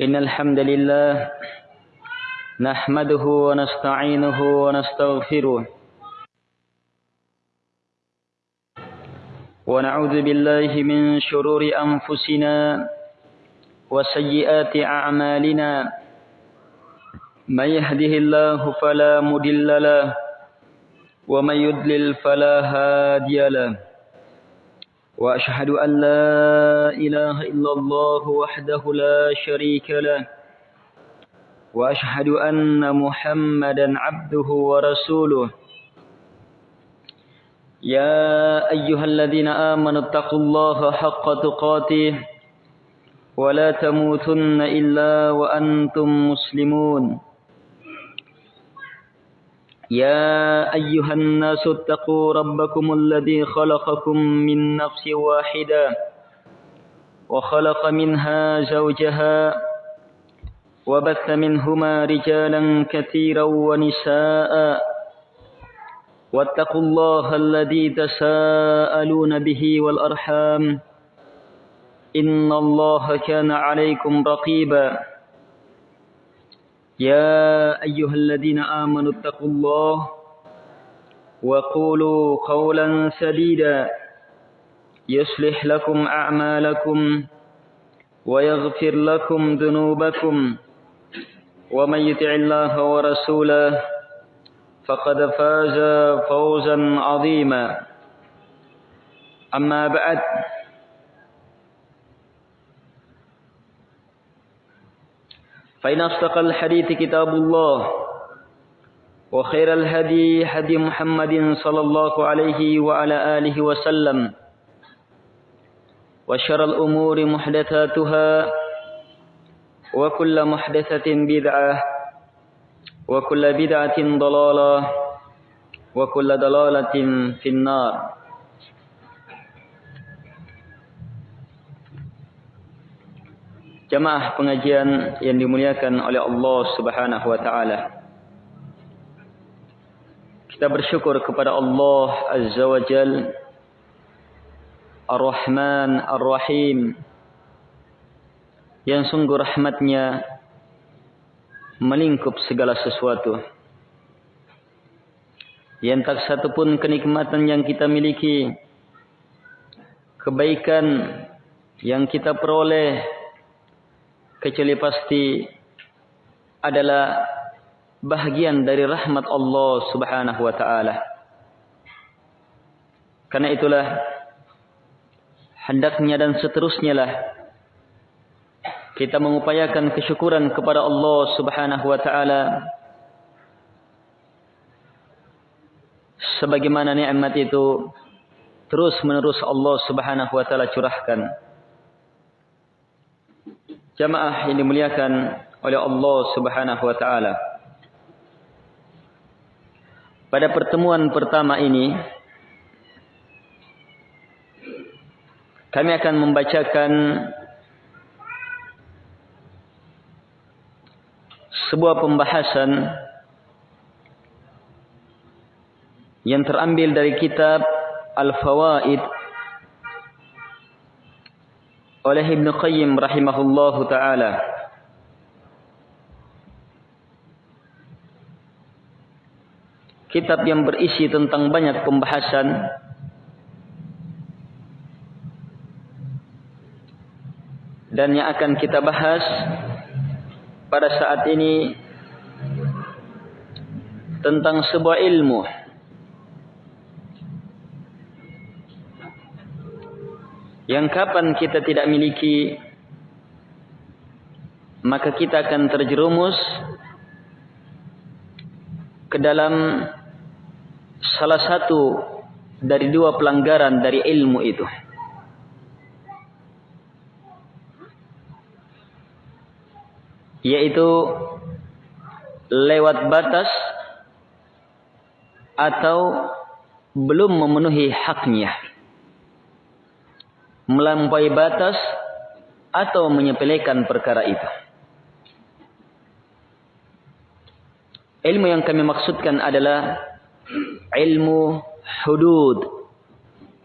إن الحمد لله نحمده ونستعينه ونستغفره ونعوذ بالله من شرور أنفسنا وسيئات أعمالنا من يهده الله فلا مضل له ومن يضلل فلا هادي له وأشهد أن لا إله إلا الله وحده لا شريك له وأشهد أن محمدا عبده ورسوله. يا أيها الذين آمنوا اتقوا الله حق تقاته ولا تموتن إلا وأنتم مسلمون. يا أيها الناس اتقوا ربكم الذي خلقكم من نفس واحدة وخلق منها زوجها وبث منهما رجالا كثيرا ونساء. واتقوا الله الذي تساءلون به والأرحام. إن الله كان عليكم رقيبا. يا أيها الذين آمنوا اتقوا الله وقولوا قولا سديدا. يصلح لكم أعمالكم ويغفر لكم ذنوبكم. ومن يطع الله ورسوله فقد فاز فوزا عظيما. أما بعد فإن أصدق الحديث كتاب الله وخير الهدي هدي محمد صلى الله عليه وعلى آله وسلم وشر الأمور محدثاتها وكل محدثة بدعة وكل بدعة ضلالة وكل ضلالة في النار. Jamaah pengajian yang dimuliakan oleh Allah Subhanahu wa taala. Kita bersyukur kepada Allah Azza wa Jal Ar-Rahman Ar-Rahim yang sungguh rahmatnya melingkup segala sesuatu. Yang tak satu pun kenikmatan yang kita miliki, kebaikan yang kita peroleh, kecuali pasti adalah bahagian dari rahmat Allah Subhanahu wa taala. Karena itulah hendaknya dan seterusnya lah kita mengupayakan kesyukuran kepada Allah Subhanahu wa taala sebagaimana nikmat itu terus menerus Allah Subhanahu wa taala curahkan. Jamaah yang dimuliakan oleh Allah Subhanahu wa taala. Pada pertemuan pertama ini kami akan membacakan sebuah pembahasan yang terambil dari kitab Al-Fawaid oleh Ibn Qayyim rahimahullahu taala. Kitab yang berisi tentang banyak pembahasan dan yang akan kita bahas pada saat ini tentang sebuah ilmu yang kapan kita tidak miliki maka kita akan terjerumus ke dalam salah satu dari dua pelanggaran dari ilmu itu. Yaitu lewat batas atau belum memenuhi haknya. Melampaui batas atau menyepelekan perkara itu. Ilmu yang kami maksudkan adalah ilmu hudud.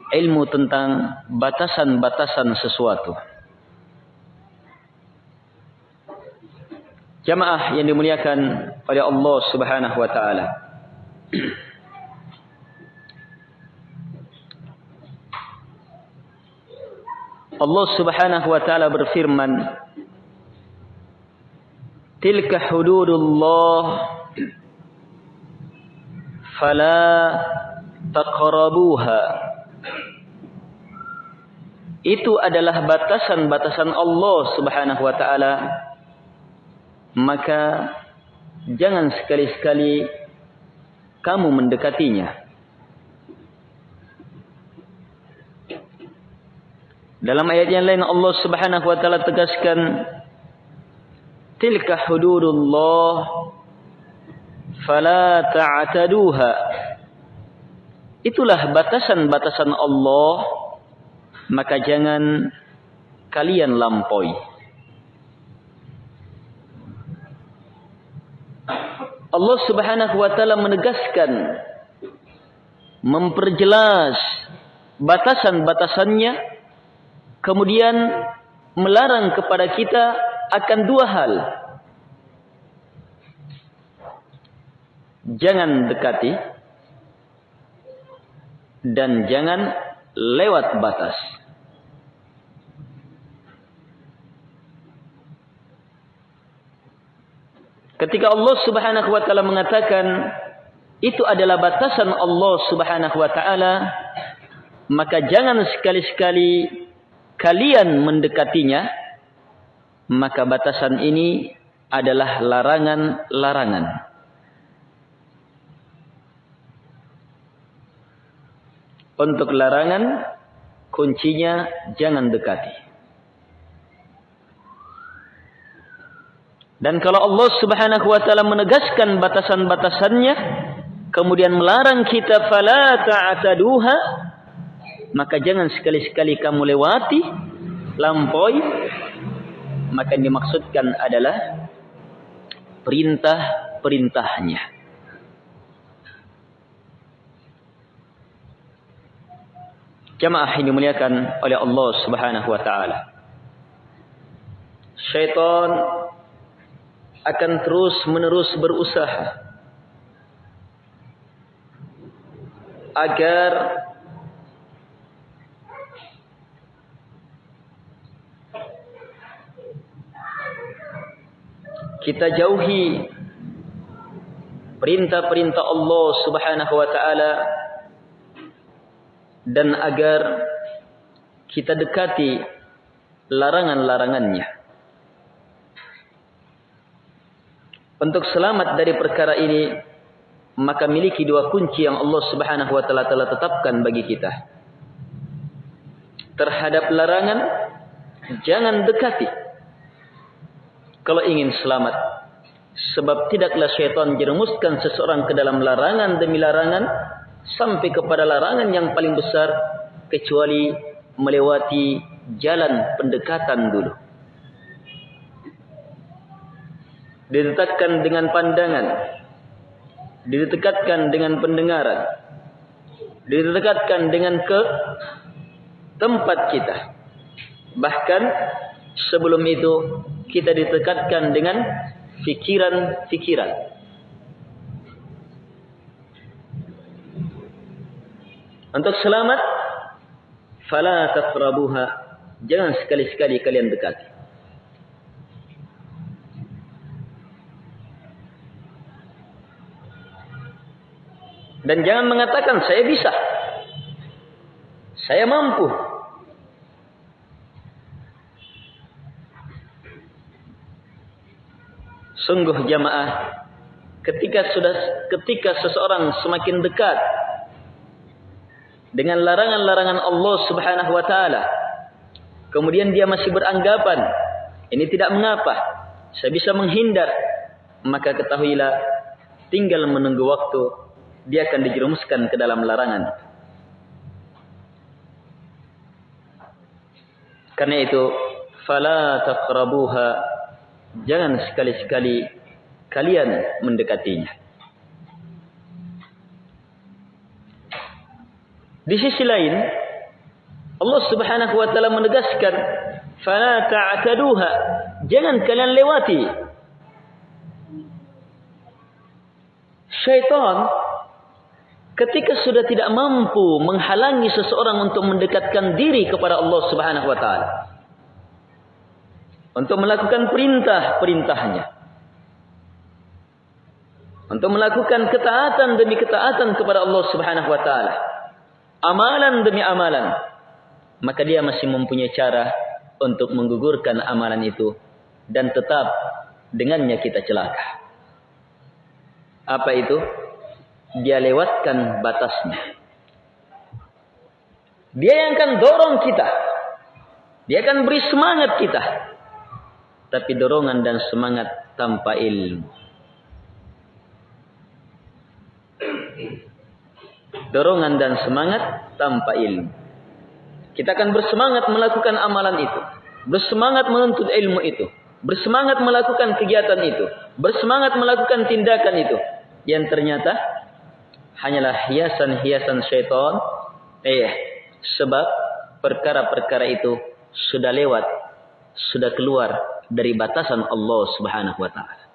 Ilmu tentang batasan-batasan sesuatu. Jamaah yang dimuliakan oleh Allah Subhanahu wa taala. Allah Subhanahu wa taala berfirman Tilka hududullah fala taqrabuha. Itu adalah batasan-batasan Allah Subhanahu wa taala. Maka jangan sekali-sekali kamu mendekatinya Dalam ayat yang lain Allah Subhanahu wa taala tegaskan tilka hududullah fala ta'taduha. Itulah batasan-batasan Allah maka jangan kalian lampaui. Allah Subhanahu wa taala menegaskan memperjelas batasan-batasannya kemudian melarang kepada kita akan dua hal. Jangan dekati dan jangan lewat batas. Ketika Allah Subhanahu wa taala mengatakan itu adalah batasan Allah Subhanahu wa taala, maka jangan sekali-sekali kalian mendekatinya, maka batasan ini adalah larangan-larangan. Untuk larangan, kuncinya jangan dekati. Dan kalau Allah subhanahu wa ta'ala menegaskan batasan-batasannya, kemudian melarang kita fala ta'ataduha, maka jangan sekali-sekali kamu lewati lampaui maka yang dimaksudkan adalah perintah-perintahnya. Jamaah ini dimuliakan oleh Allah Subhanahu wa taala. Syaitan akan terus menerus berusaha agar kita jauhi perintah-perintah Allah Subhanahu wa taala dan agar kita dekati larangan-larangannya. Untuk selamat dari perkara ini, maka miliki dua kunci yang Allah Subhanahu wa taala telah tetapkan bagi kita. Terhadap larangan jangan dekati kalau ingin selamat. Sebab tidaklah syaitan jerumuskan seseorang ke dalam larangan demi larangan sampai kepada larangan yang paling besar kecuali melewati jalan pendekatan dulu. Didetakkan dengan pandangan, didekatkan dengan pendengaran, didekatkan dengan ke tempat kita. Bahkan sebelum itu kita ditekatkan dengan fikiran-fikiran. Untuk selamat, fala taqrabuha. Jangan sekali-sekali kalian dekati. Dan jangan mengatakan saya bisa. Saya mampu. Sungguh jamaah ketika sudah ketika seseorang semakin dekat dengan larangan-larangan Allah Subhanahu wa taala kemudian dia masih beranggapan ini tidak mengapa saya bisa menghindar maka ketahuilah tinggal menunggu waktu dia akan dijerumuskan ke dalam larangan. Karena itu fala taqrabuha Jangan sekali-sekali kalian mendekatinya. Di sisi lain, Allah Subhanahu wa taala menegaskan, "Fala ta'taduha." Jangan kalian lewati. Syaitan ketika sudah tidak mampu menghalangi seseorang untuk mendekatkan diri kepada Allah Subhanahu wa taala, untuk melakukan perintah-perintahnya untuk melakukan ketaatan demi ketaatan kepada Allah Subhanahu wa taala amalan demi amalan maka dia masih mempunyai cara untuk menggugurkan amalan itu dan tetap dengannya kita celaka apa itu dia lewatkan batasnya. Dia yang akan dorong kita. Dia akan beri semangat kita. Tapi dorongan dan semangat tanpa ilmu. Dorongan dan semangat tanpa ilmu. Kita akan bersemangat melakukan amalan itu. Bersemangat menuntut ilmu itu. Bersemangat melakukan kegiatan itu. Bersemangat melakukan tindakan itu. Yang ternyata hanyalah hiasan-hiasan syaitan. Eh, sebab perkara-perkara itu sudah lewat, sudah keluar dari batasan Allah Subhanahu wa taala.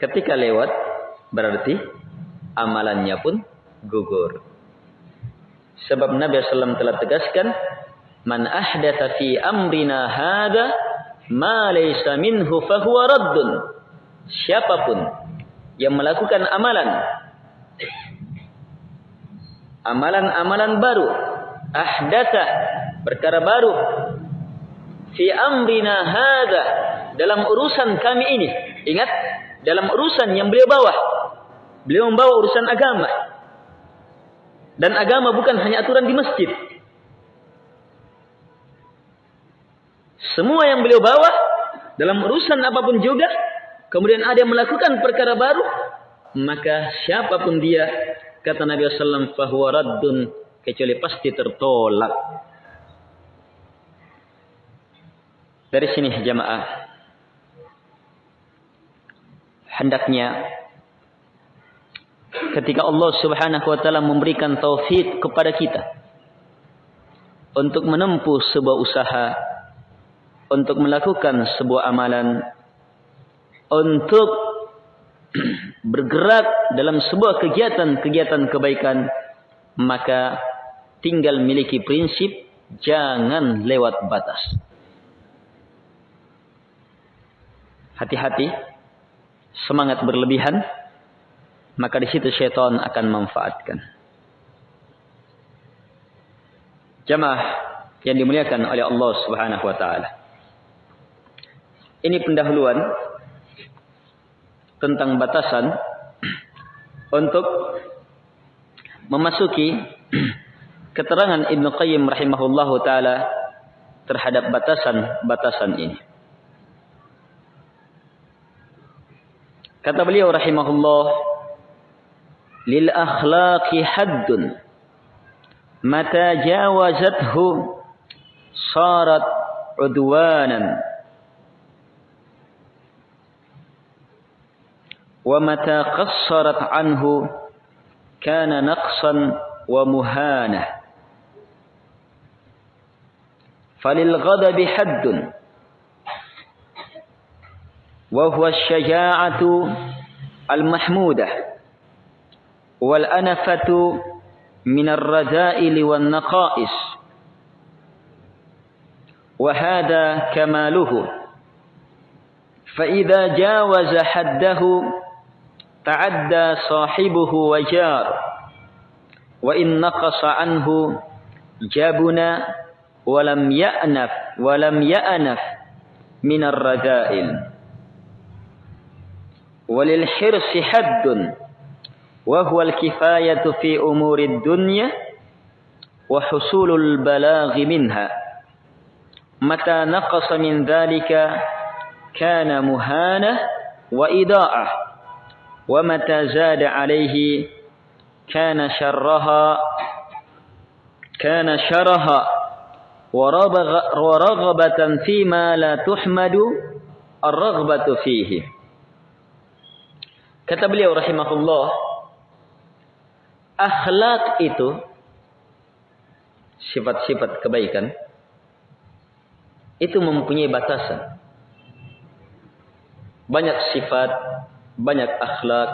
Ketika lewat berarti amalannya pun gugur. Sebab Nabi SAW telah tegaskan, "Man ahdatha fi amrina hada ma laysa minhu fahuwa raddun." Siapa pun yang melakukan amalan amalan-amalan baru ahdatha perkara baru fi amrina hadza dalam urusan kami ini ingat dalam urusan yang beliau bawa beliau membawa urusan agama. Dan agama bukan hanya aturan di masjid. Semua yang beliau bawa dalam urusan apa pun juga kemudian ada yang melakukan perkara baru maka siapa pun dia kata Nabi sallallahu fahuwa raddun kecuali pasti tertolak dari sini jamaah. Hendaknya ketika Allah Subhanahu wa taala memberikan taufik kepada kita untuk menempuh sebuah usaha untuk melakukan sebuah amalan untuk bergerak dalam sebuah kegiatan-kegiatan kebaikan maka tinggal miliki prinsip jangan lewat batas hati-hati. Semangat berlebihan. Maka di situ syaitan akan memanfaatkan. Jamaah yang dimuliakan oleh Allah Subhanahu wa taala. Ini pendahuluan tentang batasan untuk memasuki keterangan Ibn Qayyim rahimahullahu taala terhadap batasan-batasan ini. Kata beliau rahimahullah lil akhlaqi haddun mata jawazathu sarat udwanan ومتى قصرت عنه كان نقصا ومهانة فللغضب حد وهو الشجاعة المحمودة والأنفة من الرذائل والنقائص. وهذا كماله. فإذا جاوز حده تعدى صاحبه وجار وإن نقص عنه جبن ولم يأنف ولم يأنف من الرذائل. وللحرص حد وهو الكفاية في أمور الدنيا وحصول البلاغ منها. متى نقص من ذلك كان مهانة وإضاءة ومتى زاد عليه كان شرها كان شرها. ورغبة فيما لا تحمد الرغبة فيه. Kata beliau rahimahullah akhlak itu sifat-sifat kebaikan itu mempunyai batasan. Banyak sifat banyak akhlak.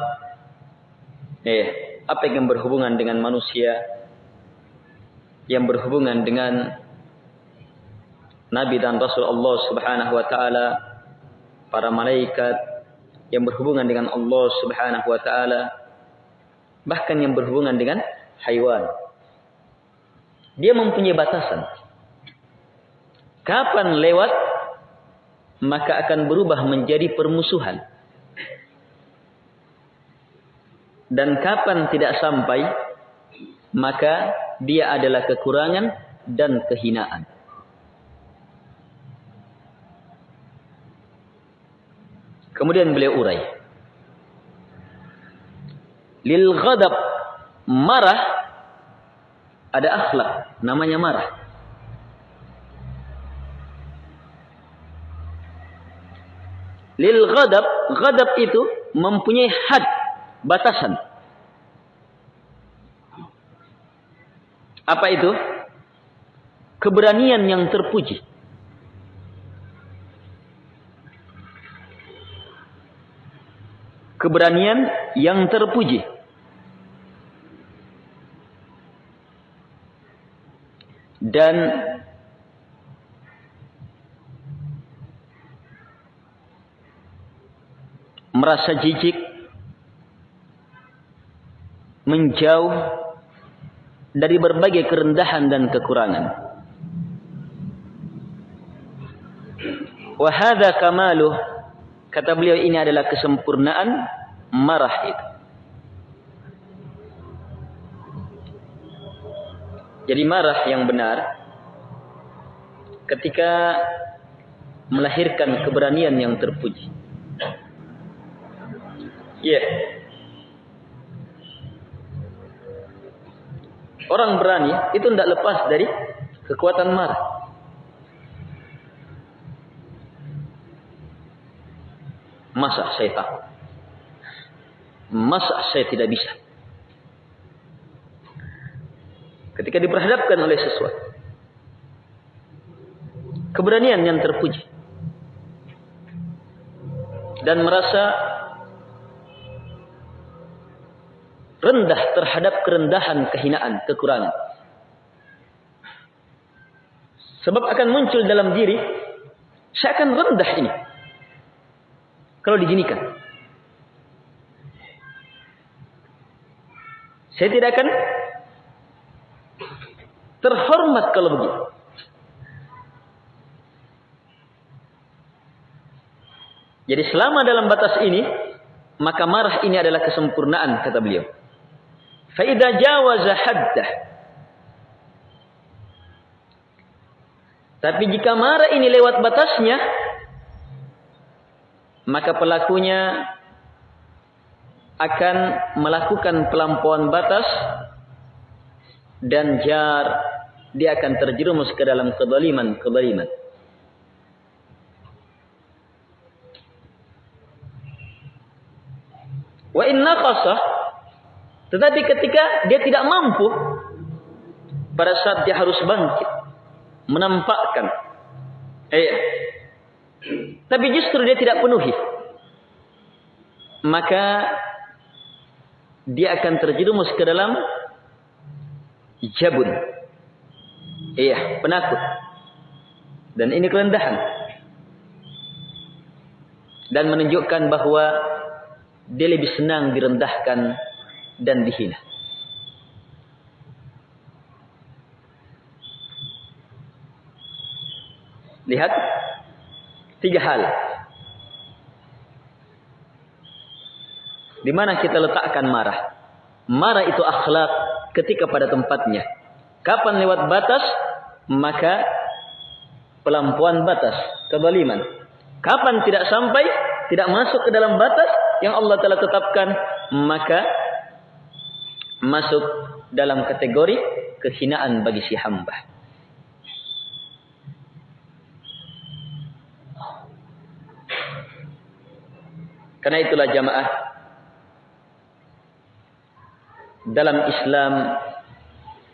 Eh apa yang berhubungan dengan manusia? Yang berhubungan dengan nabi dan rasul Allah Subhanahu wa taala para malaikat yang berhubungan dengan Allah Subhanahu wa taala bahkan yang berhubungan dengan haiwan. Dia mempunyai batasan. Kapan lewat maka akan berubah menjadi permusuhan. Dan kapan tidak sampai maka dia adalah kekurangan dan kehinaan kemudian beliau urai. Lil ghadab marah ada akhlak namanya marah. Lil ghadab ghadab itu mempunyai had batasan. Apa itu? Keberanian yang terpuji keberanian yang terpuji. Dan merasa jijik menjauh dari berbagai kerendahan dan kekurangan. Wa hadza kamaluh kata beliau ini adalah kesempurnaan marah itu jadi marah yang benar ketika melahirkan keberanian yang terpuji Iya. Yeah. Orang berani itu tidak lepas dari kekuatan marah. Masa saya tahu? Masa saya tidak bisa? Ketika diperhadapkan oleh sesuatu. Keberanian yang terpuji. Dan merasa rendah terhadap kerendahan, kehinaan, kekurangan. Sebab akan muncul dalam diri, saya akan rendah ini. Kalau diginikan. Saya tidak akan terhormat kalau begitu. Jadi selama dalam batas ini, maka marah ini adalah kesempurnaan kata beliau. Faidah jawaza haddah. Tapi jika marah ini lewat batasnya, maka pelakunya akan melakukan pelampauan batas dan jar dia akan terjerumus ke dalam kezaliman kezaliman. Wa inna qasah tetapi ketika dia tidak mampu, pada saat dia harus bangkit, menampakkan, eh, tapi justru dia tidak penuhi, maka dia akan terjerumus ke dalam jabun, iya, penakut, dan ini kerendahan, dan menunjukkan bahwa dia lebih senang direndahkan dan dihina. Lihat tiga hal. Di mana kita letakkan marah? Marah itu akhlak ketika pada tempatnya. Kapan lewat batas, maka pelampuan batas, kezaliman. Kapan tidak sampai, tidak masuk ke dalam batas yang Allah telah tetapkan, maka masuk dalam kategori kehinaan bagi si hamba. Karena itulah jamaah dalam Islam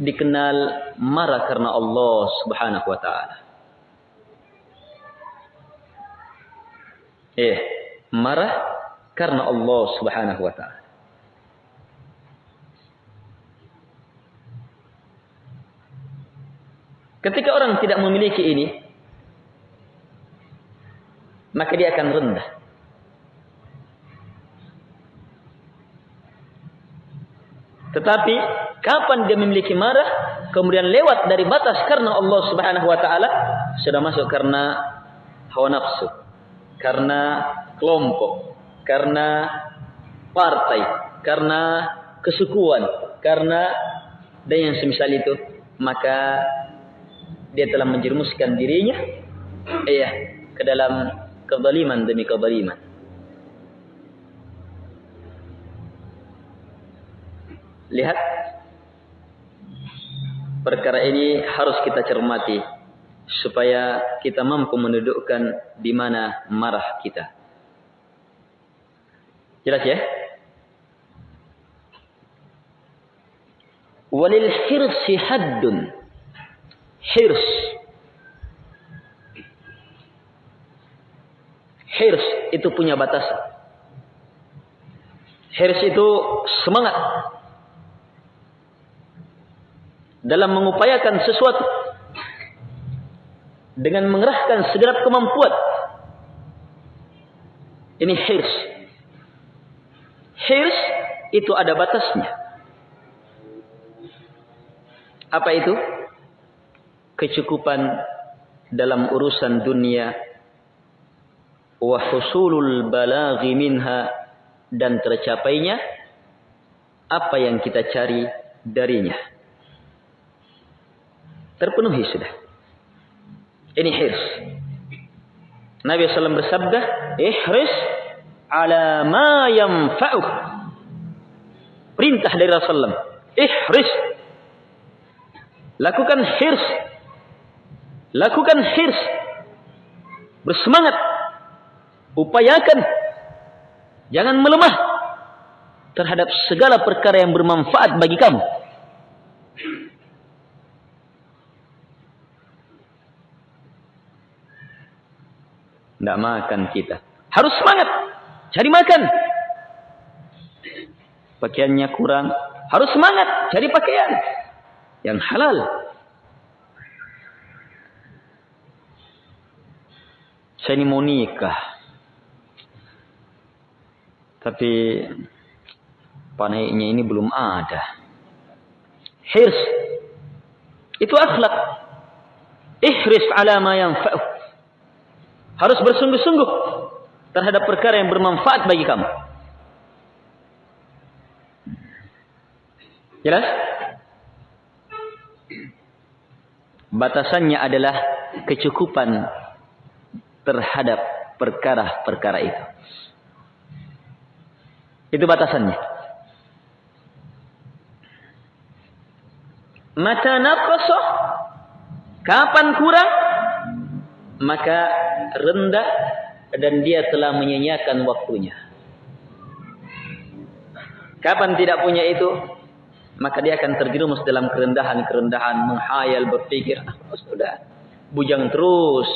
dikenal marah karena Allah Subhanahu wa taala. Eh, marah karena Allah Subhanahu wa taala. Ketika orang tidak memiliki ini, maka dia akan rendah. Tetapi kapan dia memiliki marah, kemudian lewat dari batas karena Allah Subhanahu wa taala, sudah masuk karena hawa nafsu, karena kelompok, karena partai, karena kesukuan, karena dan yang semisal itu, maka dia telah menjerumuskan dirinya iya ke dalam kezaliman demi kezaliman. Lihat perkara ini harus kita cermati supaya kita mampu mendudukkan di mana marah kita. Jelas ya? Walil hirsi haddun hirs. Hirs itu punya batasan. Hirs itu semangat dalam mengupayakan sesuatu dengan mengerahkan segenap kemampuan. Ini hirs. Hirs itu ada batasnya. Apa itu? kecukupan dalam urusan dunia wa husulul balaghi minha dan tercapainya apa yang kita cari darinya terpenuhi sudah ini hirs Nabi SAW bersabda ihris ala ma yanfa'uh perintah dari Rasulullah ihris lakukan hirs Lakukan hirs. Bersemangat. Upayakan. Jangan melemah. Terhadap segala perkara yang bermanfaat bagi kamu. Tidak makan kita. Harus semangat. Cari makan. Pakaiannya kurang. Harus semangat. Cari pakaian. Yang halal. saya ini mau nikah. Tapi panainya ini belum ada. Hirs. Itu akhlak. Ihris ala ma yanfa'u. Harus bersungguh-sungguh terhadap perkara yang bermanfaat bagi kamu. Jelas? Batasannya adalah kecukupan terhadap perkara-perkara itu. Itu batasannya. Mata naqasah kapan kurang maka rendah dan dia telah menyanyiakan waktunya. Kapan tidak punya itu maka dia akan terjerumus dalam kerendahan-kerendahan menghayal berpikir ah, sudah bujang terus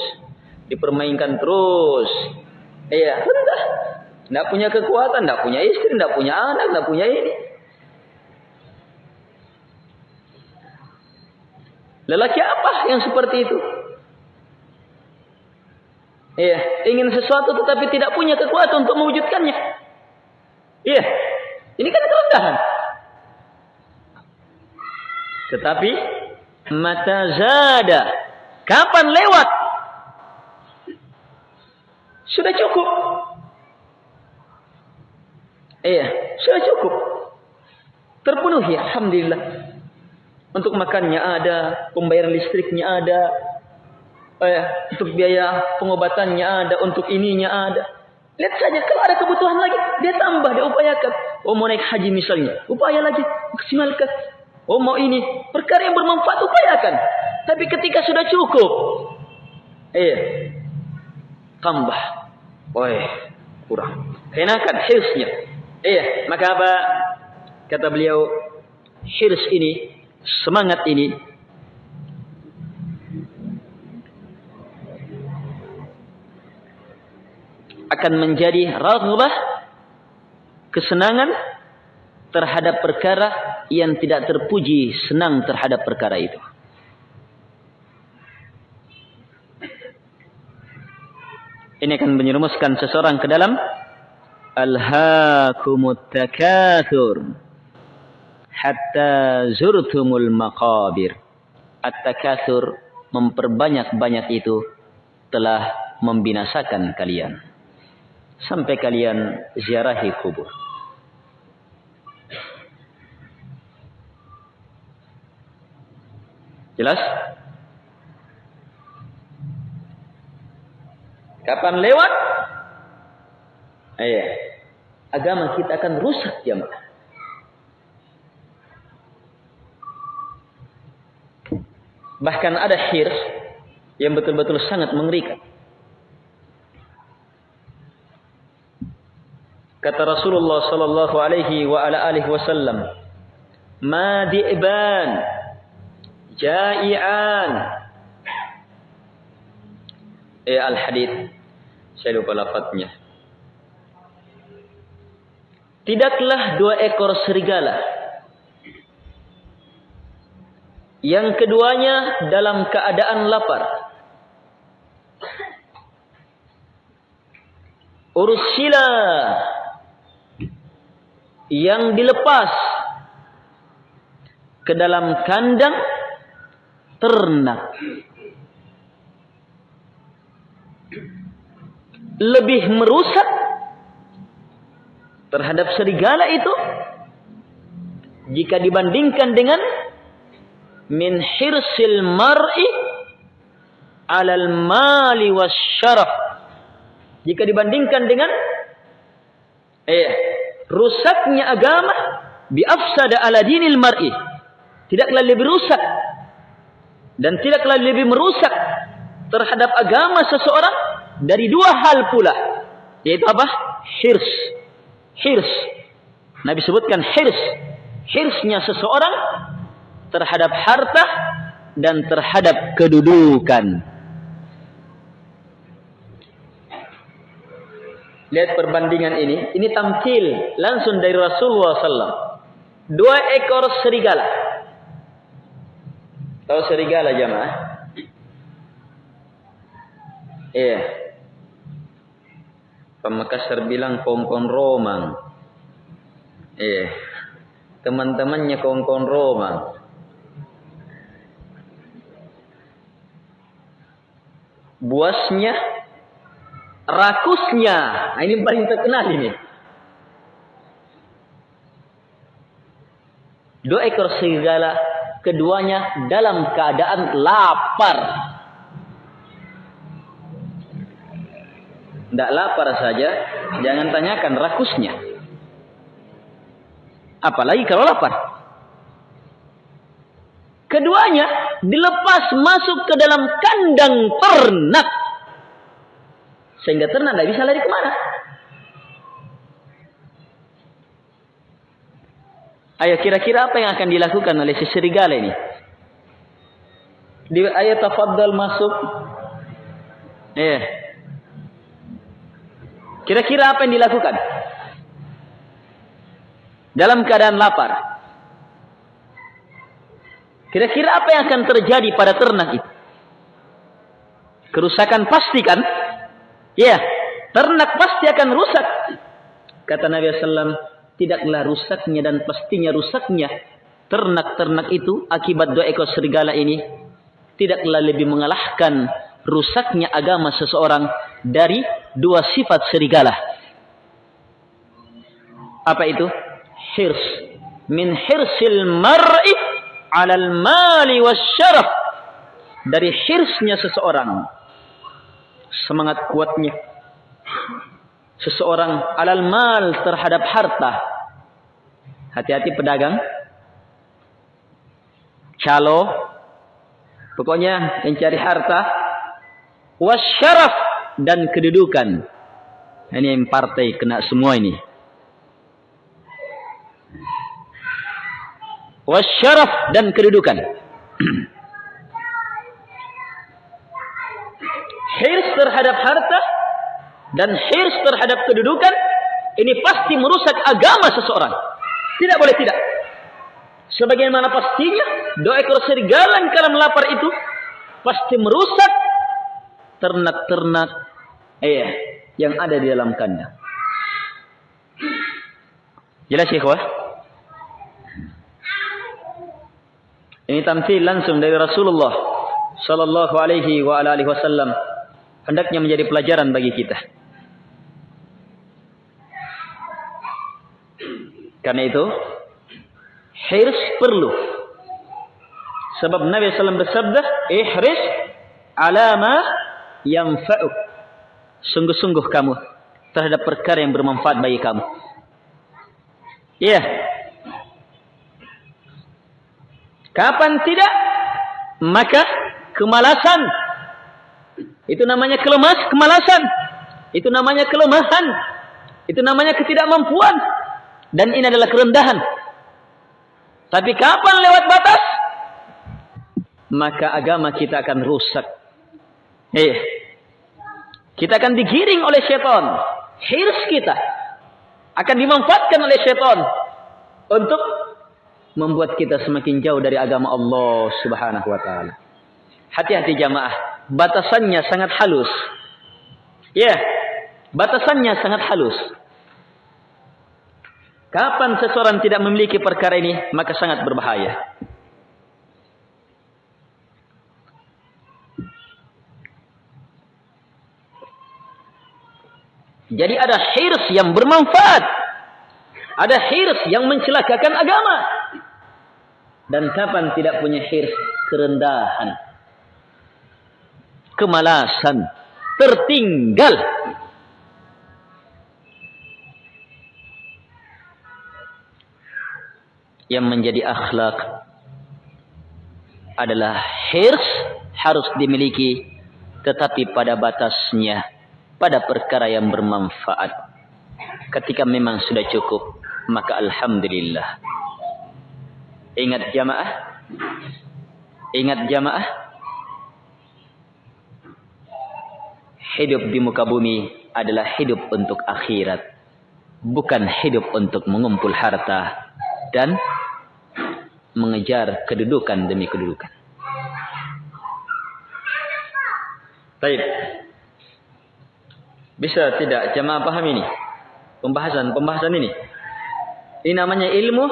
dipermainkan terus. Iya, rendah. Tidak punya kekuatan, tidak punya istri, tidak punya anak, tidak punya ini. Lelaki apa yang seperti itu? Iya, ingin sesuatu tetapi tidak punya kekuatan untuk mewujudkannya. Iya, ini kan kerendahan. Tetapi mata zada, kapan lewat sudah cukup. Iya, sudah cukup. Terpenuhi, Alhamdulillah. Untuk makannya ada, pembayaran listriknya ada, eh, untuk biaya pengobatannya ada, untuk ininya ada. Lihat saja, kalau ada kebutuhan lagi, dia tambah, dia upayakan. Oh mau naik haji misalnya, upaya lagi, maksimalkan. Oh mau ini, perkara yang bermanfaat, upayakan. Tapi ketika sudah cukup, eh, tambah. Woi, kurang. Kenakan hirsnya. Iya, maka apa? Kata beliau, hirs ini, semangat ini, akan menjadi raghbah kesenangan terhadap perkara yang tidak terpuji senang terhadap perkara itu. Ini akan menyerumuskan seseorang ke dalam Alhaakumut takathur hatta zurtumul maqabir. At-takathur memperbanyak-banyak itu telah membinasakan kalian. Sampai kalian ziarahi kubur. Jelas? Kapan lewat? Iya. Agama kita akan rusak jamaah. Bahkan ada hirs yang betul-betul sangat mengerikan. Kata Rasulullah sallallahu alaihi wa ala alihi wasallam, "Ma di'ban ja'ian." Eh al-hadits saya lupa lafadznya. Tidaklah dua ekor serigala. Yang keduanya dalam keadaan lapar. Ursila yang dilepas ke dalam kandang ternak. Lebih merusak terhadap serigala itu jika dibandingkan dengan min hirsil mar'i alal mali wasyaraf jika dibandingkan dengan eh rusaknya agama bi afsada ala dinil mar'i. Tidaklah lebih rusak. Dan tidaklah lebih merusak terhadap agama seseorang dari dua hal pula. Yaitu apa? Hirs. Hirs. Nabi sebutkan hirs. Hirsnya seseorang terhadap harta dan terhadap kedudukan lihat perbandingan ini ini tampil langsung dari Rasulullah SAW dua ekor serigala tahu serigala jamaah iya yeah. Pemekasar bilang kongkong romang. Eh, teman-temannya kongkong romang. Buasnya, rakusnya. Nah, ini paling terkenal ini. Dua ekor serigala, keduanya dalam keadaan lapar. Tidak lapar saja, jangan tanyakan rakusnya. Apalagi kalau lapar. Keduanya dilepas masuk ke dalam kandang ternak. Sehingga ternak tidak bisa lari ke mana. Ayo kira-kira apa yang akan dilakukan oleh si serigala ini? Di ayat tafaddal masuk. Eh, Kira-kira apa yang dilakukan? Dalam keadaan lapar. Kira-kira apa yang akan terjadi pada ternak itu? Kerusakan pasti kan? Ya, ternak pasti akan rusak. Kata Nabi SAW, tidaklah rusaknya dan pastinya rusaknya ternak-ternak itu akibat dua ekor serigala ini tidaklah lebih mengalahkan rusaknya agama seseorang dari dua sifat serigala. Apa itu? Hirs. Min hirsil mar'i alal mali wasyaraf. Dari hirsnya seseorang. Semangat kuatnya. Seseorang alal mal terhadap harta. Hati-hati pedagang. Calo. Pokoknya mencari harta. Wasyaraf dan kedudukan. Ini yang partai kena semua ini. Wasyaraf dan kedudukan. hirs terhadap harta dan hirs terhadap kedudukan ini pasti merusak agama seseorang. Tidak boleh tidak. Sebagaimana pastinya dua ekor serigala yang dalam lapar itu pasti merusak ternak-ternak eh yang ada di dalam kandang. Jelas ya kawan? Ini tampil langsung dari Rasulullah sallallahu alaihi wa alihi wasallam hendaknya menjadi pelajaran bagi kita. Karena itu hirs perlu. Sebab Nabi SAW bersabda, ihris alama yang fa'uk. Sungguh-sungguh kamu terhadap perkara yang bermanfaat bagi kamu. Iya. Kapan tidak? Maka kemalasan. Itu namanya kelemas, kemalasan. Itu namanya kelemahan. Itu namanya ketidakmampuan. Dan ini adalah kerendahan. Tapi kapan lewat batas? Maka agama kita akan rusak. Eh, kita akan digiring oleh syaitan. Hirs kita akan dimanfaatkan oleh syaitan untuk membuat kita semakin jauh dari agama Allah Subhanahu wa taala. Hati-hati jamaah, batasannya sangat halus. Ya, yeah, batasannya sangat halus. Kapan seseorang tidak memiliki perkara ini, maka sangat berbahaya. Jadi ada hirs yang bermanfaat. Ada hirs yang mencelakakan agama. Dan kapan tidak punya hirs kerendahan. Kemalasan. Tertinggal. Yang menjadi akhlak adalah hirs harus dimiliki tetapi pada batasnya pada perkara yang bermanfaat. Ketika memang sudah cukup, maka alhamdulillah. Ingat jamaah? Ingat jamaah? Hidup di muka bumi adalah hidup untuk akhirat. Bukan hidup untuk mengumpul harta dan mengejar kedudukan demi kedudukan. Baik. Bisa tidak jemaah paham ini? Pembahasan pembahasan ini. Ini namanya ilmu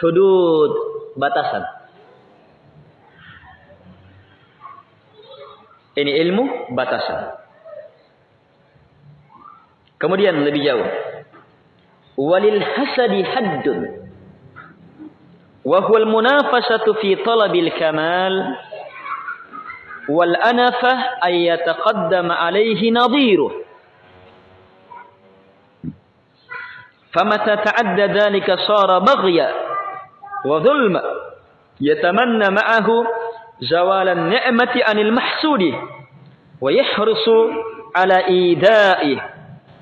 hudud batasan. Ini ilmu batasan. Kemudian lebih jauh. Walil hasadi haddun. Wa huwa al-munafasatu fi talabil kamal wal anafah ay yataqaddama alayhi nadhiruh فمتى تعدى ذلك صار بغيا وظلما يتمنى معه زوال النعمة عن المحسود ويحرص على إيدائه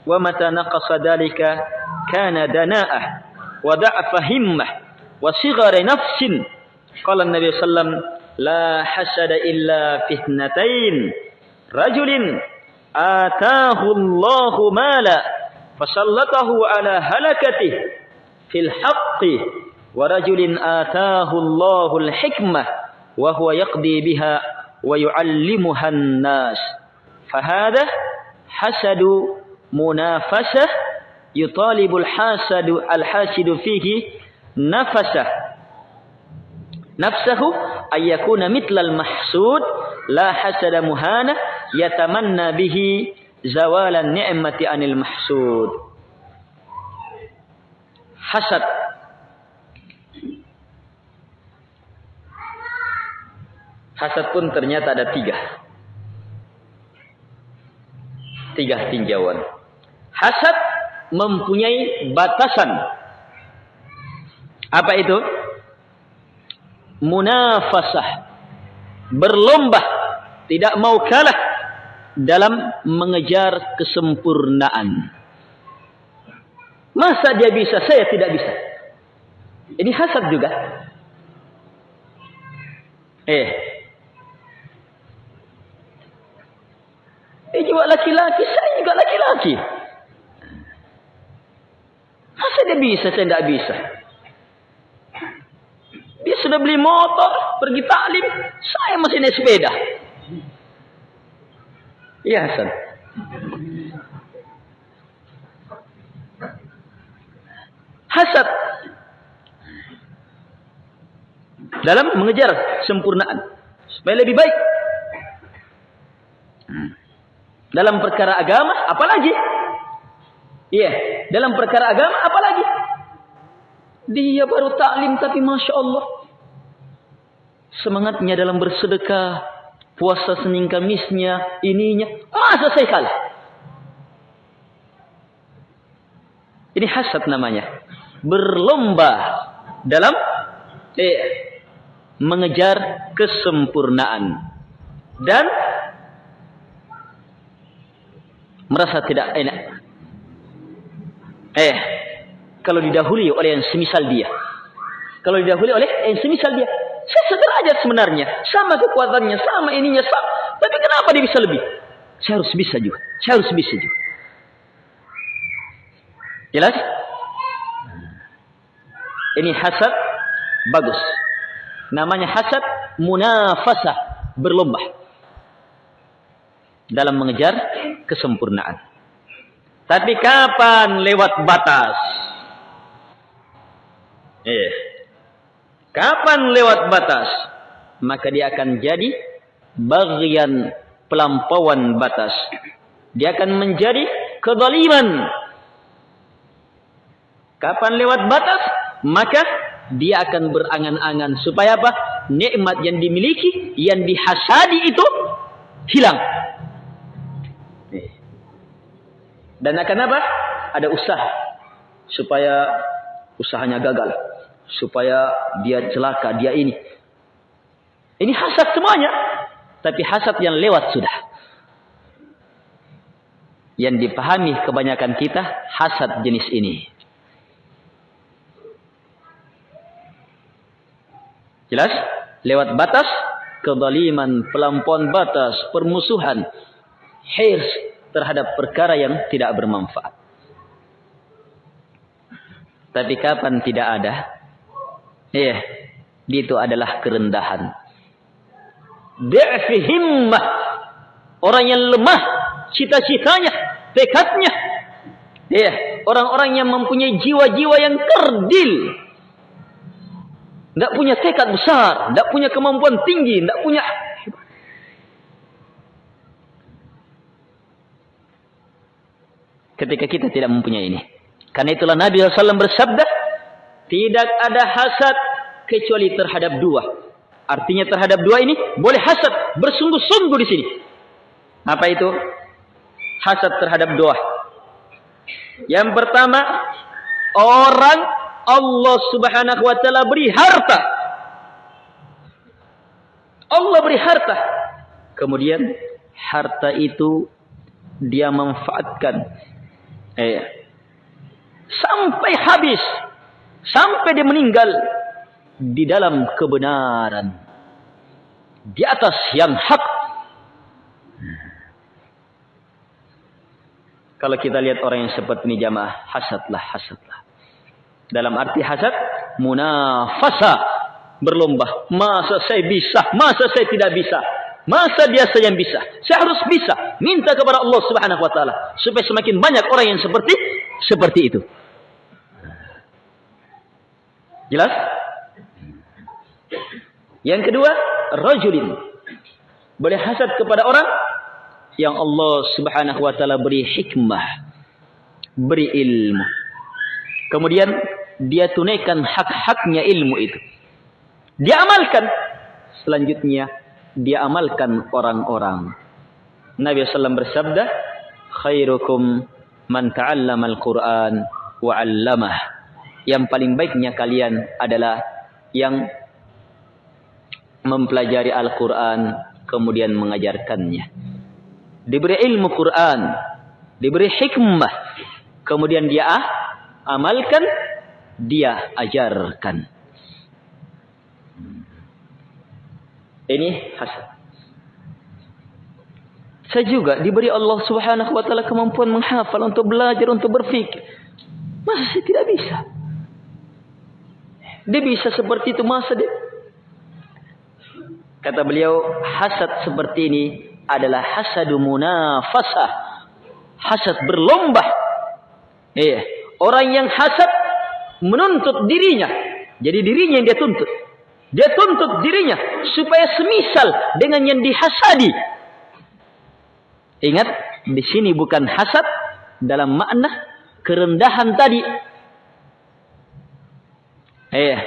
ومتى نقص ذلك كان دناءه وضعف همه وصغر نفس. قال النبي صلى الله عليه وسلم لا حسد إلا في اثنتين رجل آتاه الله مالا فسلطه على هلكته في الحق ورجل آتاه الله الحكمة وهو يقضي بها ويعلمها الناس. فهذا حسد munafasah yutalibul hasadu al hasidu fihi nafasah. Nafsahu ayyakuna mitlal mahsud la hasada muhana yatamanna bihi zawalan ni'mati anil mahsud. Hasad. Hasad pun ternyata ada tiga. Tiga tinjauan. Hasad mempunyai batasan. Apa itu? Munafasah. Berlomba. Tidak mau kalah dalam mengejar kesempurnaan. Masa dia bisa, saya tidak bisa. Ini hasad juga. Eh. Eh juga laki-laki, saya juga laki-laki. Dia bisa, saya tidak bisa. Dia sudah beli motor, pergi taklim, saya masih naik sepeda. Iya Hasan. Hasad dalam mengejar sempurnaan supaya lebih baik. Hmm. Dalam perkara agama, apalagi? Iya, dalam perkara agama, apalagi? Dia baru taklim tapi masya Allah semangatnya dalam bersedekah, puasa Senin Kamisnya, ininya, masa saya kalah? Ini hasad namanya. Berlomba dalam eh, mengejar kesempurnaan dan merasa tidak enak. Eh, kalau didahului oleh yang semisal dia. Kalau didahului oleh yang semisal dia. Saya sederajat sebenarnya. Sama kekuatannya, sama ininya, sama. Tapi kenapa dia bisa lebih? Saya harus bisa juga. Saya harus bisa juga. Jelas? Ini hasad bagus. Namanya hasad munafasah, berlomba dalam mengejar kesempurnaan. Tapi kapan lewat batas? Eh. Kapan lewat batas? Maka dia akan jadi bagian pelampauan batas. Dia akan menjadi kezaliman. Kapan lewat batas? Maka dia akan berangan-angan supaya apa? Nikmat yang dimiliki, yang dihasadi itu hilang. Dan akan apa? Ada usaha supaya usahanya gagal, supaya dia celaka, dia ini. Ini hasad semuanya, tapi hasad yang lewat sudah. Yang dipahami kebanyakan kita hasad jenis ini. Jelas? Lewat batas kezaliman, pelampauan batas, permusuhan, hirs terhadap perkara yang tidak bermanfaat. Tapi kapan tidak ada? Iya, itu adalah kerendahan. Da'fi himmah. Orang yang lemah cita-citanya, tekadnya. Iya, orang-orang yang mempunyai jiwa-jiwa yang kerdil tidak punya tekad besar, tidak punya kemampuan tinggi, tidak punya ketika kita tidak mempunyai ini. Karena itulah Nabi SAW bersabda, tidak ada hasad kecuali terhadap dua. Artinya terhadap dua ini boleh hasad bersungguh-sungguh di sini. Apa itu? Hasad terhadap dua. Yang pertama, orang Allah subhanahu wa ta'ala beri harta. Allah beri harta. Kemudian harta itu dia manfaatkan. Eh, sampai habis. Sampai dia meninggal. Di dalam kebenaran. Di atas yang hak. Kalau kita lihat orang yang seperti ini jamaah. Hasadlah, hasadlah. Dalam arti hasad, munafasa. Berlomba. Masa saya bisa? Masa saya tidak bisa? Masa dia saja yang bisa? Saya harus bisa. Minta kepada Allah subhanahu wa ta'ala. Supaya semakin banyak orang yang seperti seperti itu. Jelas? Yang kedua, rajulin. Boleh hasad kepada orang yang Allah subhanahu wa ta'ala beri hikmah. Beri ilmu. Kemudian dia tunaikan hak-haknya ilmu itu. Dia amalkan. Selanjutnya, dia amalkan orang-orang. Nabi SAW bersabda, Khairukum man ta'allama al-Quran wa 'allamah. Yang paling baiknya kalian adalah yang mempelajari Al-Quran kemudian mengajarkannya. Diberi ilmu Quran, diberi hikmah, kemudian dia ah, amalkan dia ajarkan. Ini hasad. Saya juga diberi Allah Subhanahu wa taala kemampuan menghafal untuk belajar untuk berfikir. Masa tidak bisa? Dia bisa seperti itu masa dia? Kata beliau, hasad seperti ini adalah hasadu munafasah. Hasad berlomba. Iya. Orang yang hasad menuntut dirinya. Jadi dirinya yang dia tuntut. Dia tuntut dirinya supaya semisal dengan yang dihasadi. Ingat, di sini bukan hasad dalam makna kerendahan tadi. Eh,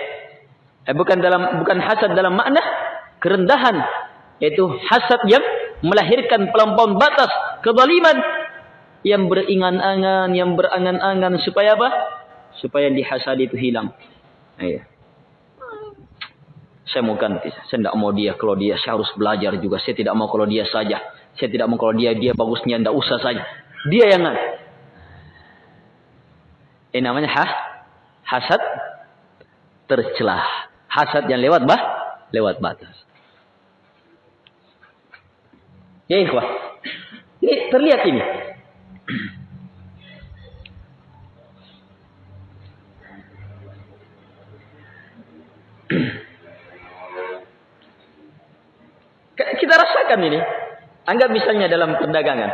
eh bukan dalam bukan hasad dalam makna kerendahan, yaitu hasad yang melahirkan pelampauan batas kezaliman yang beringan-angan, yang berangan-angan supaya apa? Supaya dihasadi itu hilang. Iya. Saya mau ganti. Saya tidak mau dia. Kalau dia, saya harus belajar juga. Saya tidak mau kalau dia saja. Saya tidak mau kalau dia, dia bagusnya. Tidak usah saja. Dia yang Ini namanya ha? hasad tercelah. Hasad yang lewat bah? Lewat batas. Ya ikhwah. Ini terlihat ini. Rasakan ini. Anggap misalnya dalam perdagangan.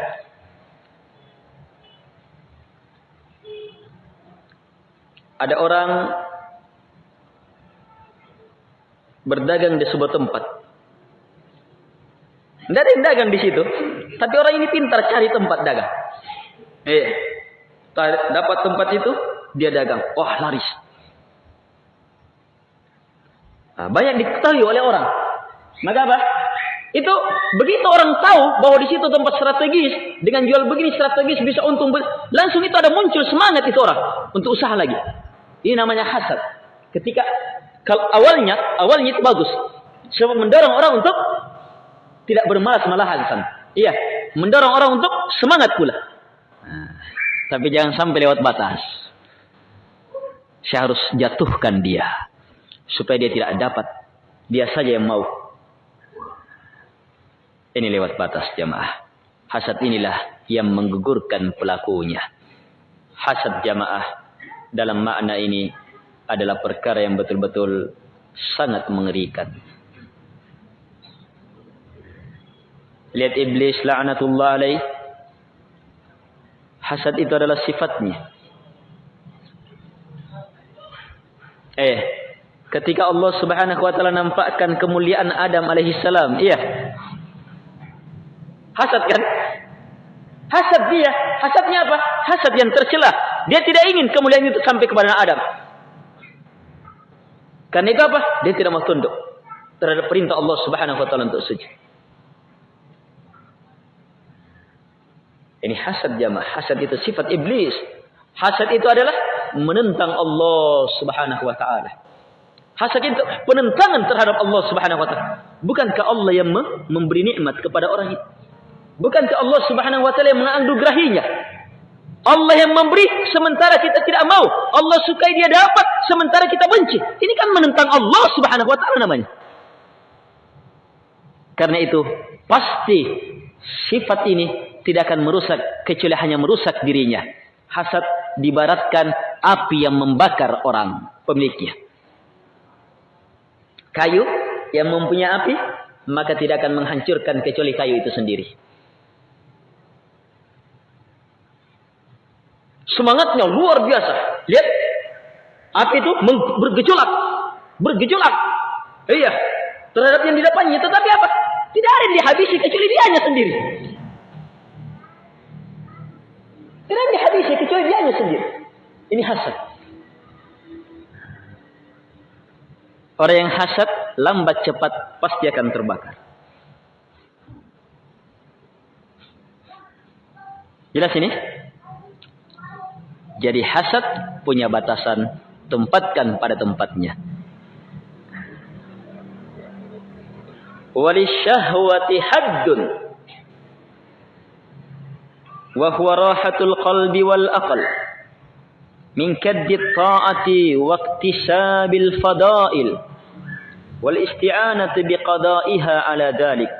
Ada orang berdagang di sebuah tempat. Tidak ada yang dagang di situ. Tapi orang ini pintar cari tempat dagang. Eh, dapat tempat itu, dia dagang. Wah, laris. Nah, banyak diketahui oleh orang. Maka apa? Itu begitu orang tahu bahwa di situ tempat strategis dengan jual begini strategis bisa untung langsung itu ada muncul semangat itu orang untuk usaha lagi. Ini namanya hasad. Ketika kalau awalnya awalnya itu bagus, sebab mendorong orang untuk tidak bermalas-malahan san. Iya, mendorong orang untuk semangat pula. Nah, tapi jangan sampai lewat batas. Saya harus jatuhkan dia supaya dia tidak dapat. Dia saja yang mau. Ini lewat batas jamaah. Hasad inilah yang menggugurkan pelakunya. Hasad jamaah dalam makna ini adalah perkara yang betul-betul sangat mengerikan. Lihat iblis la'natullah alaih. Hasad itu adalah sifatnya. Eh, ketika Allah Subhanahu wa taala nampakkan kemuliaan Adam alaihi salam, iya. Hasad kan? Hasad dia. Hasadnya apa? Hasad yang tercela. Dia tidak ingin kemuliaan itu sampai kepada Adam. Karena itu apa? Dia tidak mau tunduk terhadap perintah Allah Subhanahu wa taala untuk sujud. Ini hasad jamaah. Hasad itu sifat iblis. Hasad itu adalah menentang Allah Subhanahu wa taala. Hasad itu penentangan terhadap Allah Subhanahu wa taala. Bukankah Allah yang memberi nikmat kepada orang itu? Bukankah Allah subhanahu wa ta'ala yang menganugrahinya? Allah yang memberi sementara kita tidak mau. Allah sukai dia dapat sementara kita benci. Ini kan menentang Allah subhanahu wa ta'ala namanya. Karena itu pasti sifat ini tidak akan merusak kecuali hanya merusak dirinya. Hasad dibaratkan api yang membakar orang pemiliknya. Kayu yang mempunyai api maka tidak akan menghancurkan kecuali kayu itu sendiri. Semangatnya luar biasa. Lihat. Api itu bergejolak. Bergejolak. Iya. Terhadap yang di depannya. Tetapi apa? Tidak ada yang dihabisi kecuali dia hanya sendiri. Tidak ada yang dihabisi kecuali dia hanya sendiri. Ini hasad. Orang yang hasad lambat cepat pasti akan terbakar. Jelas ini? Jadi hasad punya batasan, tempatkan pada tempatnya. Walisyahwati haddun. Wa huwa rahatul qalbi wal aql. Min kaddi ta'ati wa iktisabil fadail. Wal isti'anati biqada'iha ala dhalik.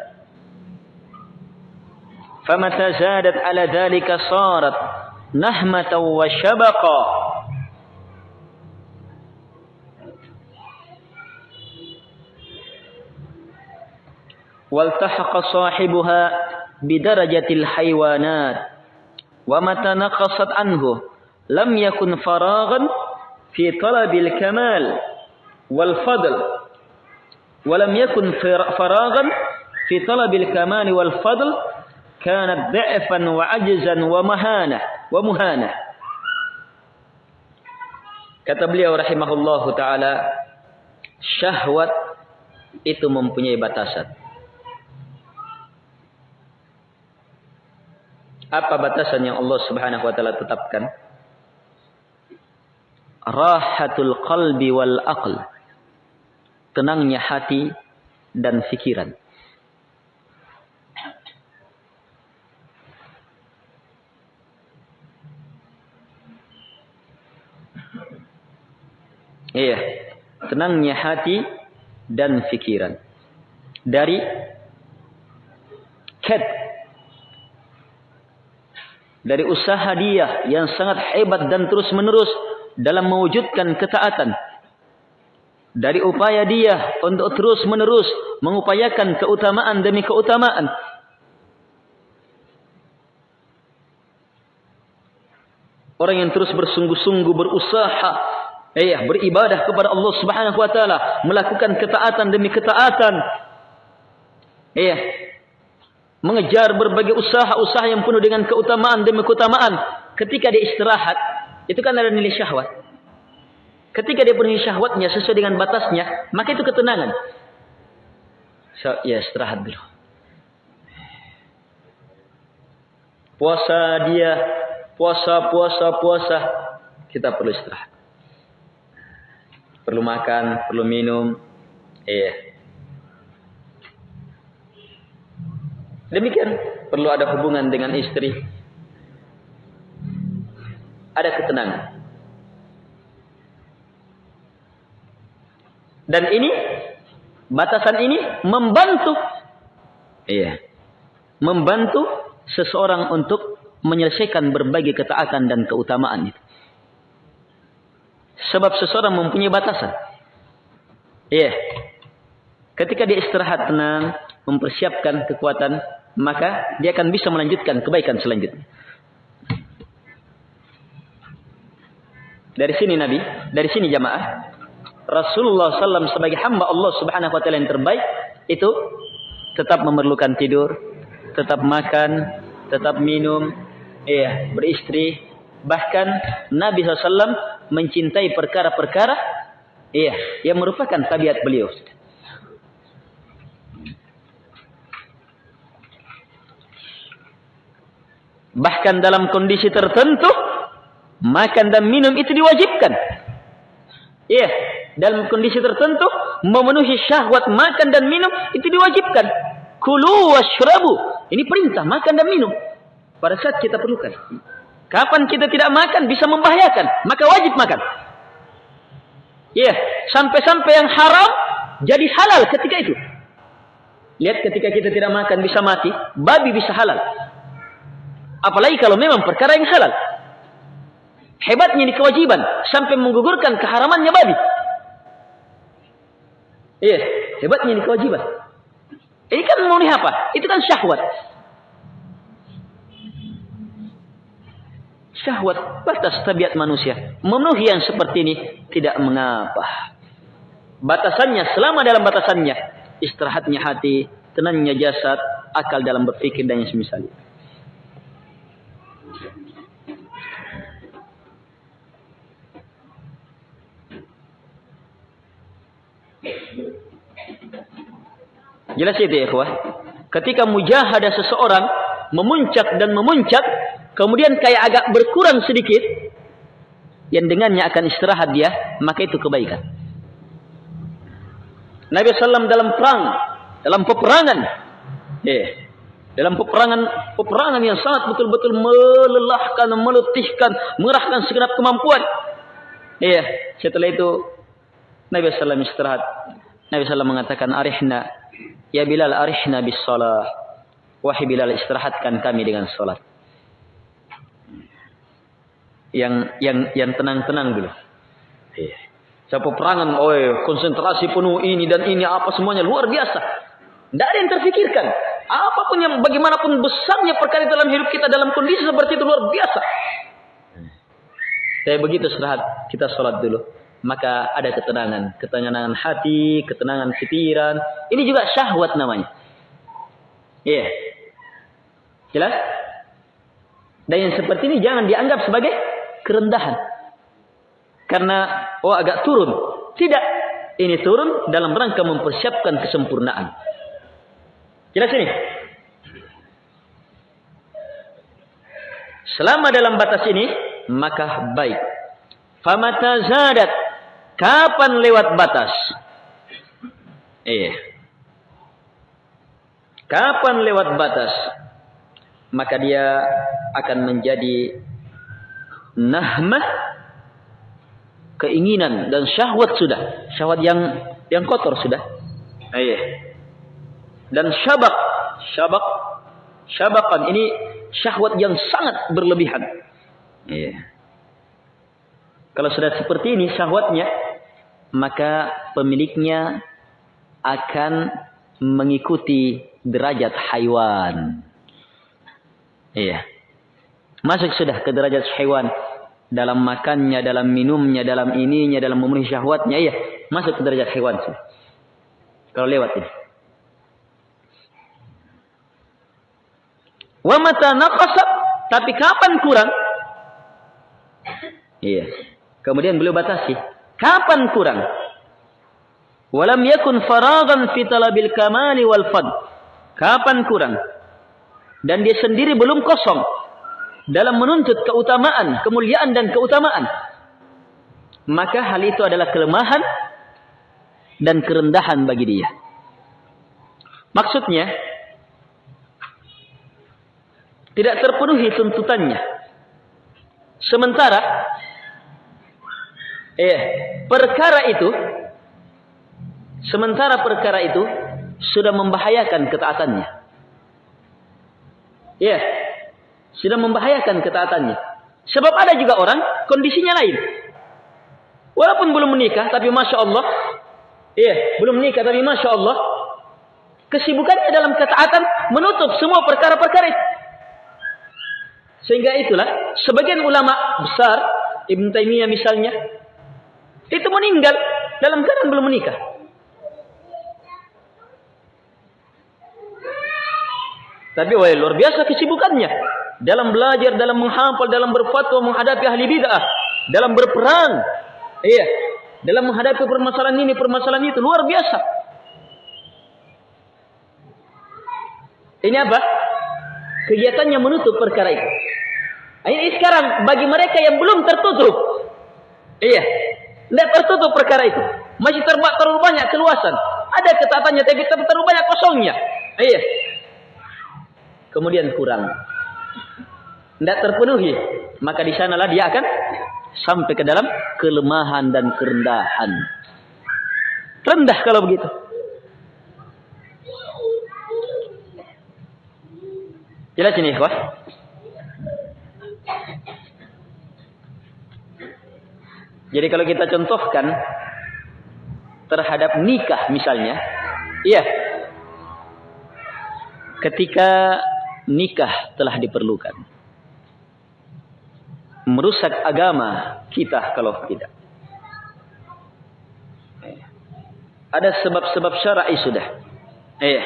فمتى زادت على ذلك صارت نهمة وشبقا. والتحق صاحبها بدرجة الحيوانات. ومتى نقصت عنه؟ لم يكن فراغا في طلب الكمال والفضل. ولم يكن فراغا في طلب الكمال والفضل. كانت ضعفا وعجزا ومهانة. wa muhana. Kata beliau rahimahullahu taala, syahwat itu mempunyai batasan. Apa batasan yang Allah Subhanahu wa taala tetapkan? Rahatul qalbi wal aql. Tenangnya hati dan fikiran. Iya, tenangnya hati dan fikiran. Dari ket dari usaha dia yang sangat hebat dan terus menerus dalam mewujudkan ketaatan. Dari upaya dia untuk terus menerus mengupayakan keutamaan demi keutamaan. Orang yang terus bersungguh-sungguh berusaha Iya, beribadah kepada Allah Subhanahu wa taala, melakukan ketaatan demi ketaatan. Iya. Mengejar berbagai usaha-usaha yang penuh dengan keutamaan demi keutamaan. Ketika dia istirahat, itu kan ada nilai syahwat. Ketika dia penuhi syahwatnya sesuai dengan batasnya, maka itu ketenangan. So, ya istirahat dulu. Puasa dia, puasa, puasa, puasa, kita perlu istirahat perlu makan, perlu minum. Iya. Demikian perlu ada hubungan dengan istri. Ada ketenangan. Dan ini batasan ini membantu iya. Membantu seseorang untuk menyelesaikan berbagai ketaatan dan keutamaan itu. Sebab seseorang mempunyai batasan. Iya. Yeah. Ketika dia istirahat tenang, mempersiapkan kekuatan, maka dia akan bisa melanjutkan kebaikan selanjutnya. Dari sini Nabi, dari sini jamaah, Rasulullah SAW sebagai hamba Allah Subhanahu Wa Taala yang terbaik itu tetap memerlukan tidur, tetap makan, tetap minum, iya, beristri. Bahkan Nabi SAW mencintai perkara-perkara iya yang merupakan tabiat beliau. Bahkan dalam kondisi tertentu makan dan minum itu diwajibkan. Iya, dalam kondisi tertentu memenuhi syahwat makan dan minum itu diwajibkan. Kulu washrabu. Ini perintah makan dan minum. Pada saat kita perlukan. Kapan kita tidak makan bisa membahayakan, maka wajib makan. Ya, yeah. sampai-sampai yang haram jadi halal ketika itu. Lihat ketika kita tidak makan bisa mati, babi bisa halal. Apalagi kalau memang perkara yang halal. Hebatnya ini kewajiban sampai menggugurkan keharamannya babi. Iya, hebatnya ini kewajiban. Ini kan mau apa? Itu kan syahwat. Syahwat batas tabiat manusia. Memenuhi yang seperti ini tidak mengapa. Batasannya selama dalam batasannya istirahatnya hati, tenangnya jasad, akal dalam berpikir dan yang semisal Jelas itu ya, ikhwah. Ketika mujahadah seseorang memuncak dan memuncak, kemudian kayak agak berkurang sedikit, yang dengannya akan istirahat dia, maka itu kebaikan. Nabi SAW dalam perang, dalam peperangan, eh, dalam peperangan peperangan yang sangat betul-betul melelahkan, meletihkan, mengerahkan segenap kemampuan. Iya, setelah itu Nabi SAW istirahat. Nabi SAW mengatakan, Arihna, ya Bilal arihna bis salah. Wahai Bilal istirahatkan kami dengan salat yang yang yang tenang-tenang dulu. Iya. Saya peperangan, oh konsentrasi penuh ini dan ini apa semuanya luar biasa. Tidak ada yang terfikirkan. Apa pun yang bagaimanapun besarnya perkara dalam hidup kita dalam kondisi seperti itu luar biasa. Kayak begitu setelah kita sholat dulu. Maka ada ketenangan. Ketenangan hati, ketenangan pikiran. Ini juga syahwat namanya. Iya. Yeah. Jelas? Dan yang seperti ini jangan dianggap sebagai kerendahan. Karena, oh agak turun. Tidak. Ini turun dalam rangka mempersiapkan kesempurnaan. Jelas ini? Selama dalam batas ini, maka baik. Famata zadat. Kapan lewat batas? Iya. Kapan lewat batas? Maka dia akan menjadi nahmah keinginan dan syahwat sudah. Syahwat yang yang kotor sudah. Iya. Dan syabak syabak syabakan ini syahwat yang sangat berlebihan. Iya. Kalau sudah seperti ini syahwatnya maka pemiliknya akan mengikuti derajat haiwan. Iya. Masuk sudah ke derajat haiwan dalam makannya, dalam minumnya, dalam ininya, dalam memenuhi syahwatnya, iya, masuk ke derajat hewan sudah. Kalau lewat ini. Wa mata tapi kapan kurang? Iya. Kemudian beliau batasi. Kapan kurang? Walam yakun faragan fi talabil kamali wal fad. Kapan kurang? Dan dia sendiri belum kosong dalam menuntut keutamaan, kemuliaan dan keutamaan. Maka hal itu adalah kelemahan dan kerendahan bagi dia. Maksudnya, tidak terpenuhi tuntutannya. Sementara eh perkara itu sementara perkara itu sudah membahayakan ketaatannya. Ya, sudah membahayakan ketaatannya. Sebab ada juga orang kondisinya lain. Walaupun belum menikah, tapi masya Allah, iya, belum menikah, tapi masya Allah, kesibukannya dalam ketaatan menutup semua perkara-perkara itu. Sehingga itulah sebagian ulama besar Ibn Taimiyah misalnya itu meninggal dalam keadaan belum menikah. Tapi wah luar biasa kesibukannya dalam belajar, dalam menghafal, dalam berfatwa menghadapi ahli bid'ah, dalam berperang. Iya, dalam menghadapi permasalahan ini, permasalahan itu luar biasa. Ini apa? kegiatannya menutup perkara itu. Ini sekarang bagi mereka yang belum tertutup. Iya. Tidak tertutup perkara itu. Masih terbuat terlalu banyak keluasan. Ada ketaatannya tapi terlalu banyak kosongnya. Iya. Kemudian kurang. Tidak terpenuhi. Maka di sanalah dia akan sampai ke dalam kelemahan dan kerendahan. Rendah kalau begitu. Jelas ini ikhwah? Jadi kalau kita contohkan terhadap nikah misalnya, iya. Ketika nikah telah diperlukan. Merusak agama kita kalau tidak. Ada sebab-sebab syar'i sudah. Iya.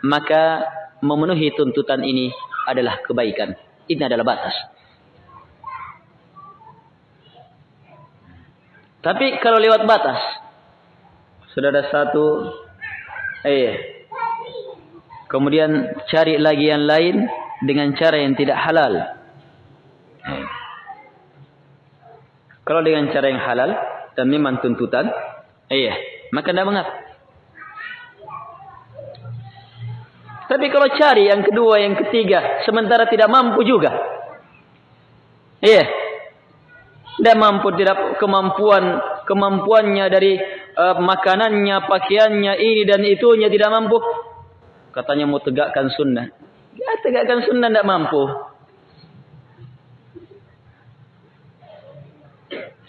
Maka memenuhi tuntutan ini adalah kebaikan. Ini adalah batas. Tapi kalau lewat batas, sudah ada satu, eh, kemudian cari lagi yang lain dengan cara yang tidak halal. Eh. Kalau dengan cara yang halal dan memang tuntutan, eh, maka tidak mengapa. Tapi kalau cari yang kedua, yang ketiga, sementara tidak mampu juga. Iya. Tidak mampu, tidak kemampuan kemampuannya dari uh, makanannya, pakaiannya, ini dan itunya tidak mampu. Katanya mau tegakkan sunnah. Ya tegakkan sunnah tidak mampu.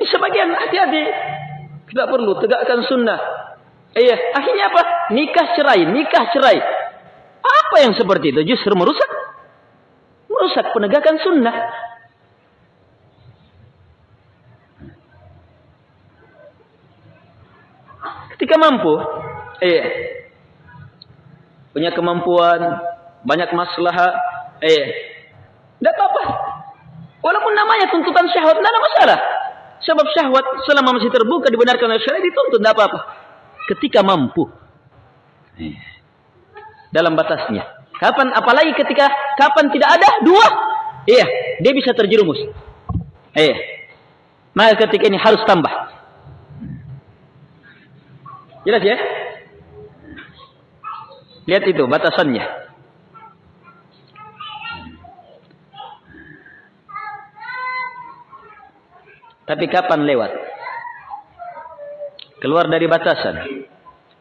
Sebagian hati-hati. Tidak perlu tegakkan sunnah. Iya, akhirnya apa? Nikah cerai, nikah cerai. Apa yang seperti itu? Justru merusak. Merusak penegakan sunnah. Ketika mampu, eh, punya kemampuan, banyak masalah, eh, tidak apa-apa. Walaupun namanya tuntutan syahwat, tidak ada masalah. Sebab syahwat selama masih terbuka dibenarkan oleh syariat dituntut, tidak apa-apa. Ketika mampu. Eh, dalam batasnya. Kapan, apalagi ketika, kapan tidak ada, dua. Iya, dia bisa terjerumus. Iya. Maka ketika ini harus tambah. Jelas ya? Lihat itu batasannya. Tapi kapan lewat? Keluar dari batasan.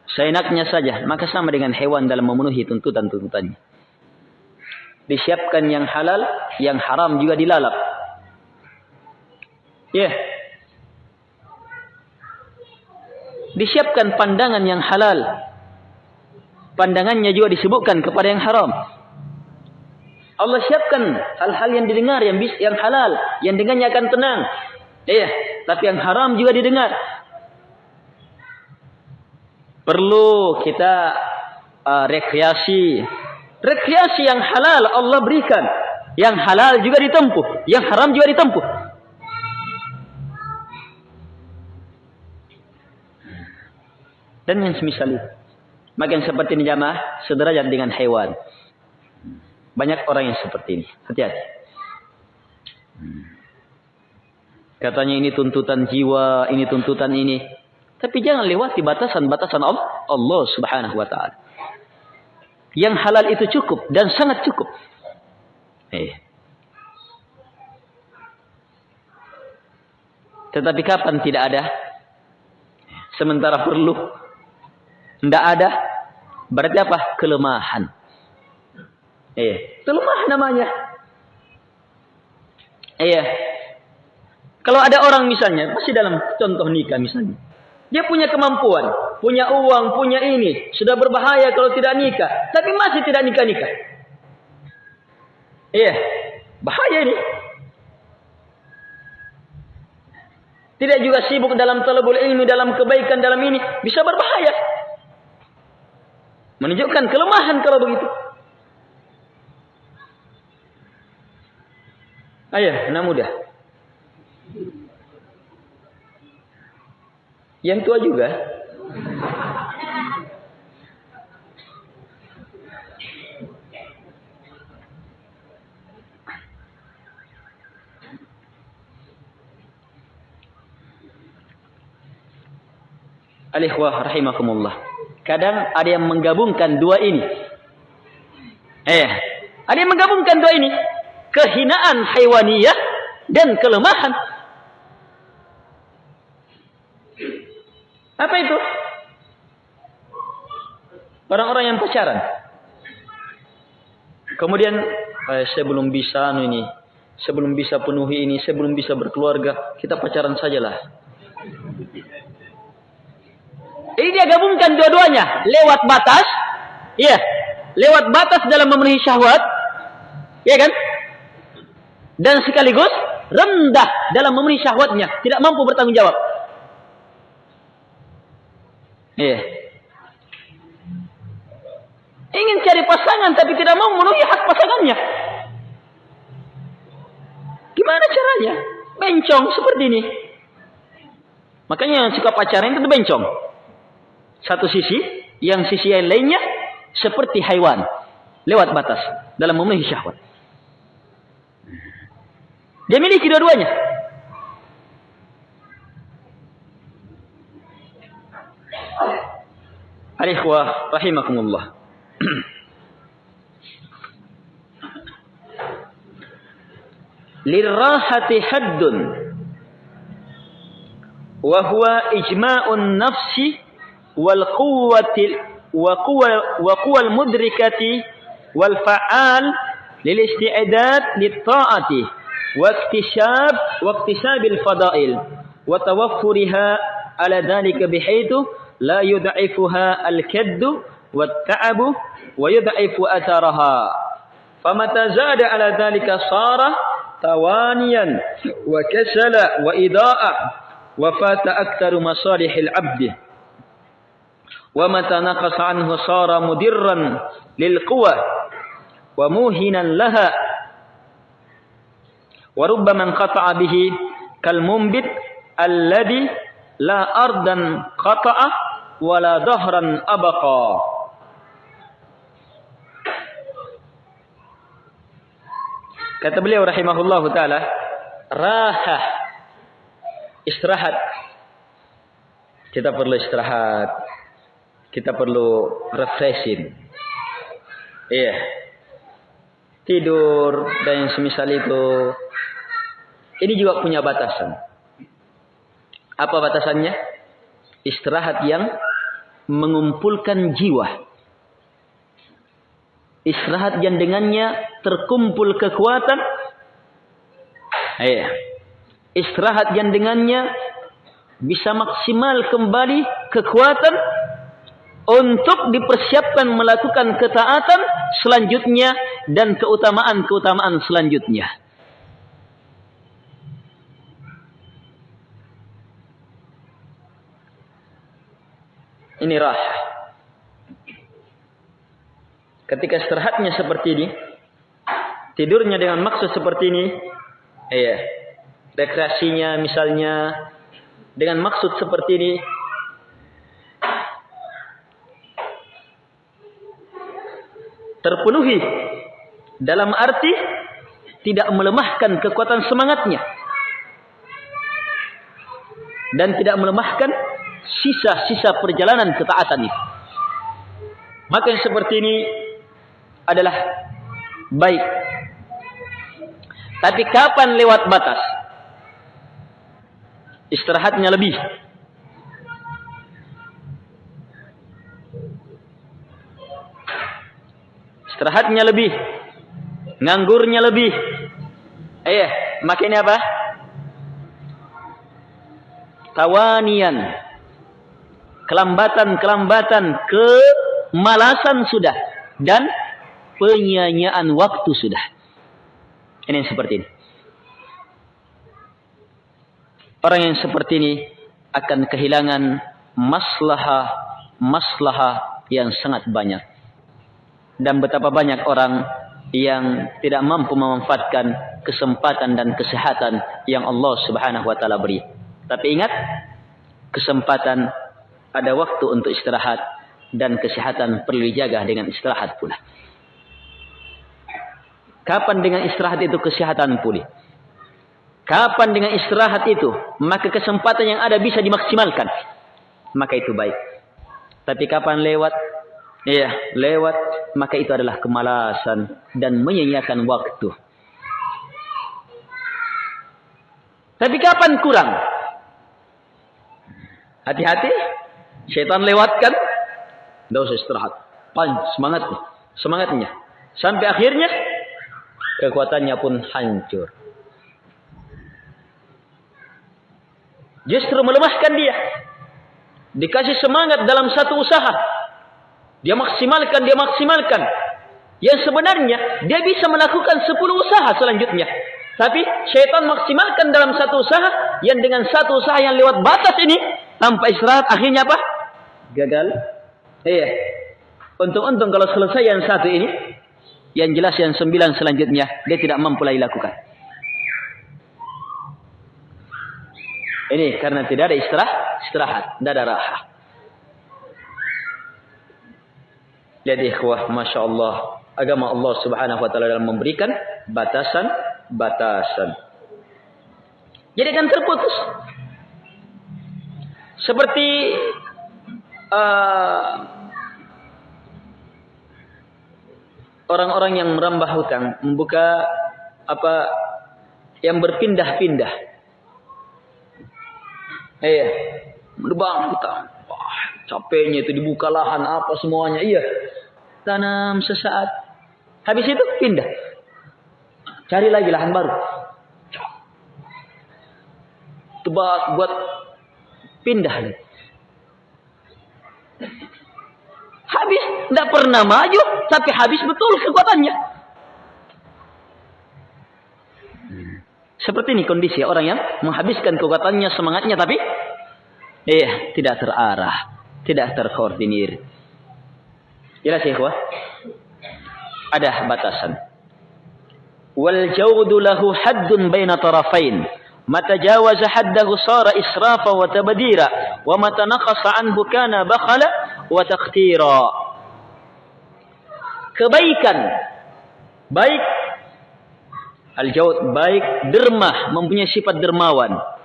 Seenaknya saja, maka sama dengan hewan dalam memenuhi tuntutan-tuntutannya. Disiapkan yang halal, yang haram juga dilalap. Ya. Yeah. Disiapkan pandangan yang halal. Pandangannya juga disebutkan kepada yang haram. Allah siapkan hal-hal yang didengar yang bis, yang halal, yang dengannya akan tenang. Iya, tapi yang haram juga didengar. Perlu kita uh, rekreasi. Rekreasi yang halal Allah berikan. Yang halal juga ditempuh, yang haram juga ditempuh. Dan yang semisal itu. Makin seperti ini jamaah, sederajat dengan hewan. Banyak orang yang seperti ini. Hati-hati. Katanya ini tuntutan jiwa, ini tuntutan ini. Tapi jangan lewati batasan-batasan Allah, subhanahu wa ta'ala. Yang halal itu cukup dan sangat cukup. Eh. Tetapi kapan tidak ada? Sementara perlu tidak ada. Berarti apa? Kelemahan. Eh, kelemahan namanya. Iya. Kalau ada orang misalnya, pasti dalam contoh nikah misalnya. Dia punya kemampuan, punya uang, punya ini. Sudah berbahaya kalau tidak nikah. Tapi masih tidak nikah-nikah. Iya. Bahaya ini. Tidak juga sibuk dalam talabul ilmi, dalam kebaikan, dalam ini. Bisa berbahaya. Menunjukkan kelemahan kalau begitu. Ayah, anak muda. Yang tua juga. Alikhwah rahimakumullah. Kadang ada yang menggabungkan dua ini. Eh, ada yang menggabungkan dua ini. Kehinaan haiwaniyah dan kelemahan. Apa itu? Orang-orang yang pacaran. Kemudian eh, saya belum bisa anu ini, saya belum bisa penuhi ini, saya belum bisa berkeluarga. Kita pacaran sajalah. Ini dia gabungkan dua-duanya lewat batas, iya, lewat batas dalam memenuhi syahwat, ya kan? Dan sekaligus rendah dalam memenuhi syahwatnya, tidak mampu bertanggung jawab. Iya. Ingin cari pasangan tapi tidak mau memenuhi hak pasangannya. Gimana caranya? Bencong seperti ini. Makanya suka pacaran itu bencong satu sisi, yang sisi yang lainnya seperti haiwan lewat batas dalam memenuhi syahwat. Dia miliki dua-duanya. Alikhwah rahimakumullah. Lirrahati haddun wa huwa ijma'un nafsi والقوة وقوة, وقوة المدركة والفعال للاستعداد للطاعة واكتشاب واكتساب الفضائل وتوفرها على ذلك بحيث لا يضعفها الكد والتعب ويضعف أثرها. فمتى زاد على ذلك صار توانيا وكسل وإضاء وفات أكثر مصالح العبد. ومتى نقص عنه صار مدرا للقوى وموهنا لها وربما انقطع به كالمنبت الذي لا أرضا قطع ولا ظهرا أبقى Kata beliau rahimahullah taala, rahah istirahat. Kita perlu istirahat. Kita perlu refreshing. Iya. Tidur dan yang semisal itu. Ini juga punya batasan. Apa batasannya? Istirahat yang mengumpulkan jiwa. Istirahat yang dengannya terkumpul kekuatan. Iya. Istirahat yang dengannya bisa maksimal kembali kekuatan untuk dipersiapkan melakukan ketaatan selanjutnya dan keutamaan-keutamaan selanjutnya. Ini rah. Ketika istirahatnya seperti ini, tidurnya dengan maksud seperti ini, iya, rekreasinya misalnya dengan maksud seperti ini, terpenuhi dalam arti tidak melemahkan kekuatan semangatnya dan tidak melemahkan sisa-sisa perjalanan ketaatan itu. Maka yang seperti ini adalah baik. Tapi kapan lewat batas? Istirahatnya lebih. Istirahatnya lebih. Nganggurnya lebih. Eh, makin apa? Tawanian. Kelambatan-kelambatan, kemalasan sudah dan penyanyaan waktu sudah. Ini seperti ini. Orang yang seperti ini akan kehilangan maslahah maslahah yang sangat banyak. Dan betapa banyak orang yang tidak mampu memanfaatkan kesempatan dan kesehatan yang Allah Subhanahu wa taala beri. Tapi ingat, kesempatan ada waktu untuk istirahat dan kesehatan perlu dijaga dengan istirahat pula. Kapan dengan istirahat itu kesehatan pulih? Kapan dengan istirahat itu maka kesempatan yang ada bisa dimaksimalkan? Maka itu baik. Tapi kapan lewat? Iya, lewat maka itu adalah kemalasan dan menyanyiakan waktu. Tapi kapan kurang? Hati-hati, syaitan lewatkan tidak usah istirahat. Pan, semangatnya. Semangatnya. Sampai akhirnya, kekuatannya pun hancur. Justru melemahkan dia. Dikasih semangat dalam satu usaha. Dia maksimalkan, dia maksimalkan. Yang sebenarnya, dia bisa melakukan sepuluh usaha selanjutnya. Tapi syaitan maksimalkan dalam satu usaha yang dengan satu usaha yang lewat batas ini tanpa istirahat akhirnya apa? Gagal Iya. Untung-untung kalau selesai yang satu ini, yang jelas yang sembilan selanjutnya dia tidak mampu lagi lakukan. Ini karena tidak ada istirahat, istirahat, tidak ada raha. Jadi ikhwah, Masya Allah, agama Allah subhanahu wa ta'ala dalam memberikan batasan-batasan. Jadi kan terputus. Seperti uh, orang-orang yang merambah hutang, membuka apa yang berpindah-pindah. Iya, merbang hutang. Wah, capeknya itu dibuka lahan apa semuanya. Iya. Tanam sesaat. Habis itu pindah. Cari lagi lahan baru. Tebas buat pindah habis. Tidak pernah maju, tapi habis betul kekuatannya. Seperti ini kondisi orang yang menghabiskan kekuatannya, semangatnya, tapi iya, tidak terarah, tidak terkoordinir. Jelas ya, Ada batasan. Wal jawdu lahu haddun baina tarafain. Mata jawaza haddahu sara israfa wa tabdira wa mata naqasa anhu kana bakhala wa taqtira. Kebaikan baik al-jawd baik dermah mempunyai sifat dermawan.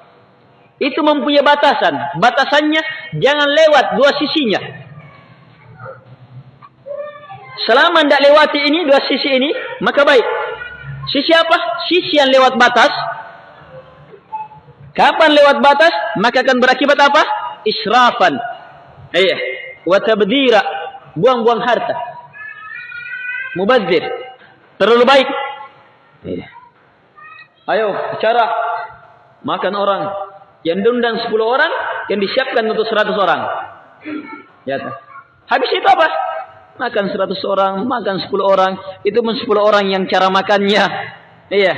Itu mempunyai batasan. Batasannya jangan lewat dua sisinya. Selama tidak lewati ini dua sisi ini maka baik. Sisi apa? Sisi yang lewat batas Kapan lewat batas, maka akan berakibat apa? Israfan. Iya. Wa tabdira. Buang-buang harta. Mubazir. Terlalu baik. Iya. Ayo, bicara. Makan orang. Yang diundang 10 orang, yang disiapkan untuk 100 orang. Ya. Habis itu apa? Makan 100 orang, makan 10 orang. Itu pun 10 orang yang cara makannya. Iya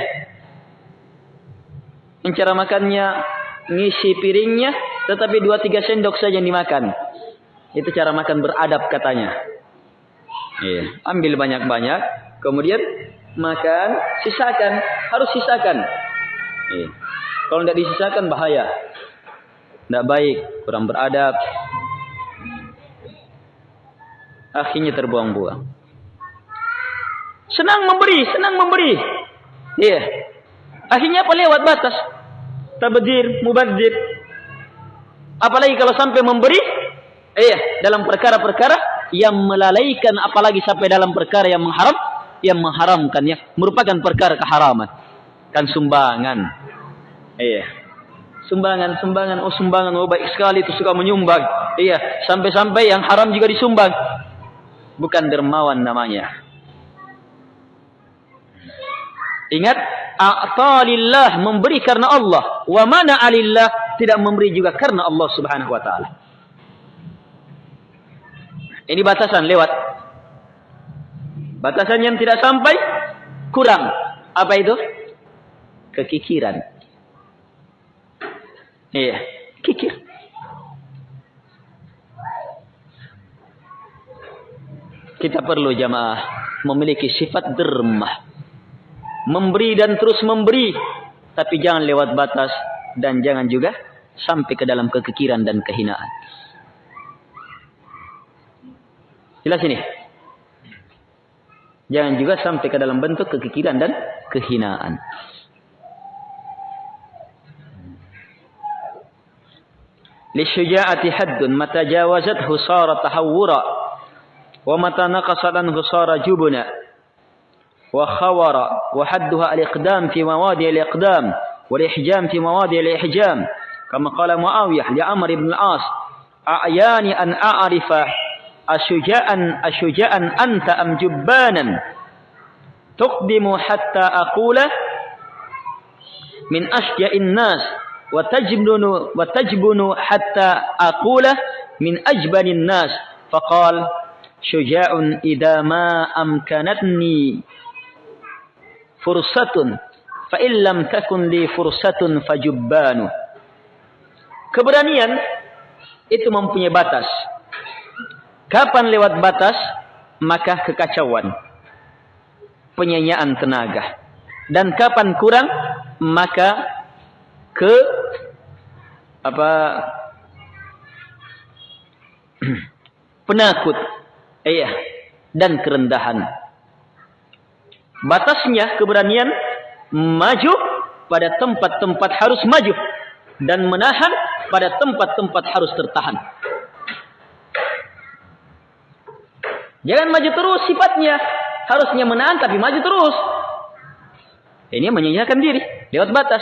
cara makannya ngisi piringnya tetapi dua tiga sendok saja yang dimakan. Itu cara makan beradab katanya. Iya, ambil banyak-banyak, kemudian makan, sisakan, harus sisakan. Iya. Kalau tidak disisakan bahaya. Tidak baik, kurang beradab. Akhirnya terbuang-buang. Senang memberi, senang memberi. Iya. Akhirnya apa lewat batas tabdir, mubadzir. Apalagi kalau sampai memberi, eh dalam perkara-perkara yang melalaikan apalagi sampai dalam perkara yang mengharam, yang mengharamkan ya, merupakan perkara keharaman. Kan sumbangan. Iya. Sumbangan, sumbangan, oh sumbangan, oh baik sekali itu suka menyumbang. Iya, sampai-sampai yang haram juga disumbang. Bukan dermawan namanya. Ingat, a'talillah memberi karena Allah wa mana alillah tidak memberi juga karena Allah Subhanahu wa taala. Ini batasan lewat. Batasan yang tidak sampai kurang. Apa itu? Kekikiran. Iya, kikir. Kita perlu jamaah memiliki sifat dermah. Memberi dan terus memberi tapi jangan lewat batas dan jangan juga sampai ke dalam kekikiran dan kehinaan. Jelas ini? Jangan juga sampai ke dalam bentuk kekikiran dan kehinaan للشجاعة حد. متى جاوزته صار تحورا ومتى نقصت عنه صار جبنا وخور وحدها الإقدام في مواضع الإقدام والإحجام في مواضع الإحجام. كما قال معاوية لعمر بن العاص أعياني أن أعرف أشجاء أشجاء أنت أم جبانا؟ تقدم حتى أقول من أشجع الناس. wa tajbunu hatta aqula min ajbanin nas faqal syuja'un idza ma amkanatni fursatun fa illam takun li fursatun fajubbanu keberanian itu mempunyai batas. Kapan lewat batas maka kekacauan. Penyanyian tenaga. Dan kapan kurang maka ke apa penakut iya dan kerendahan batasnya keberanian maju pada tempat-tempat harus maju dan menahan pada tempat-tempat harus tertahan. Jangan maju terus sifatnya. Harusnya menahan tapi maju terus. Ini menyanyiakan diri lewat batas.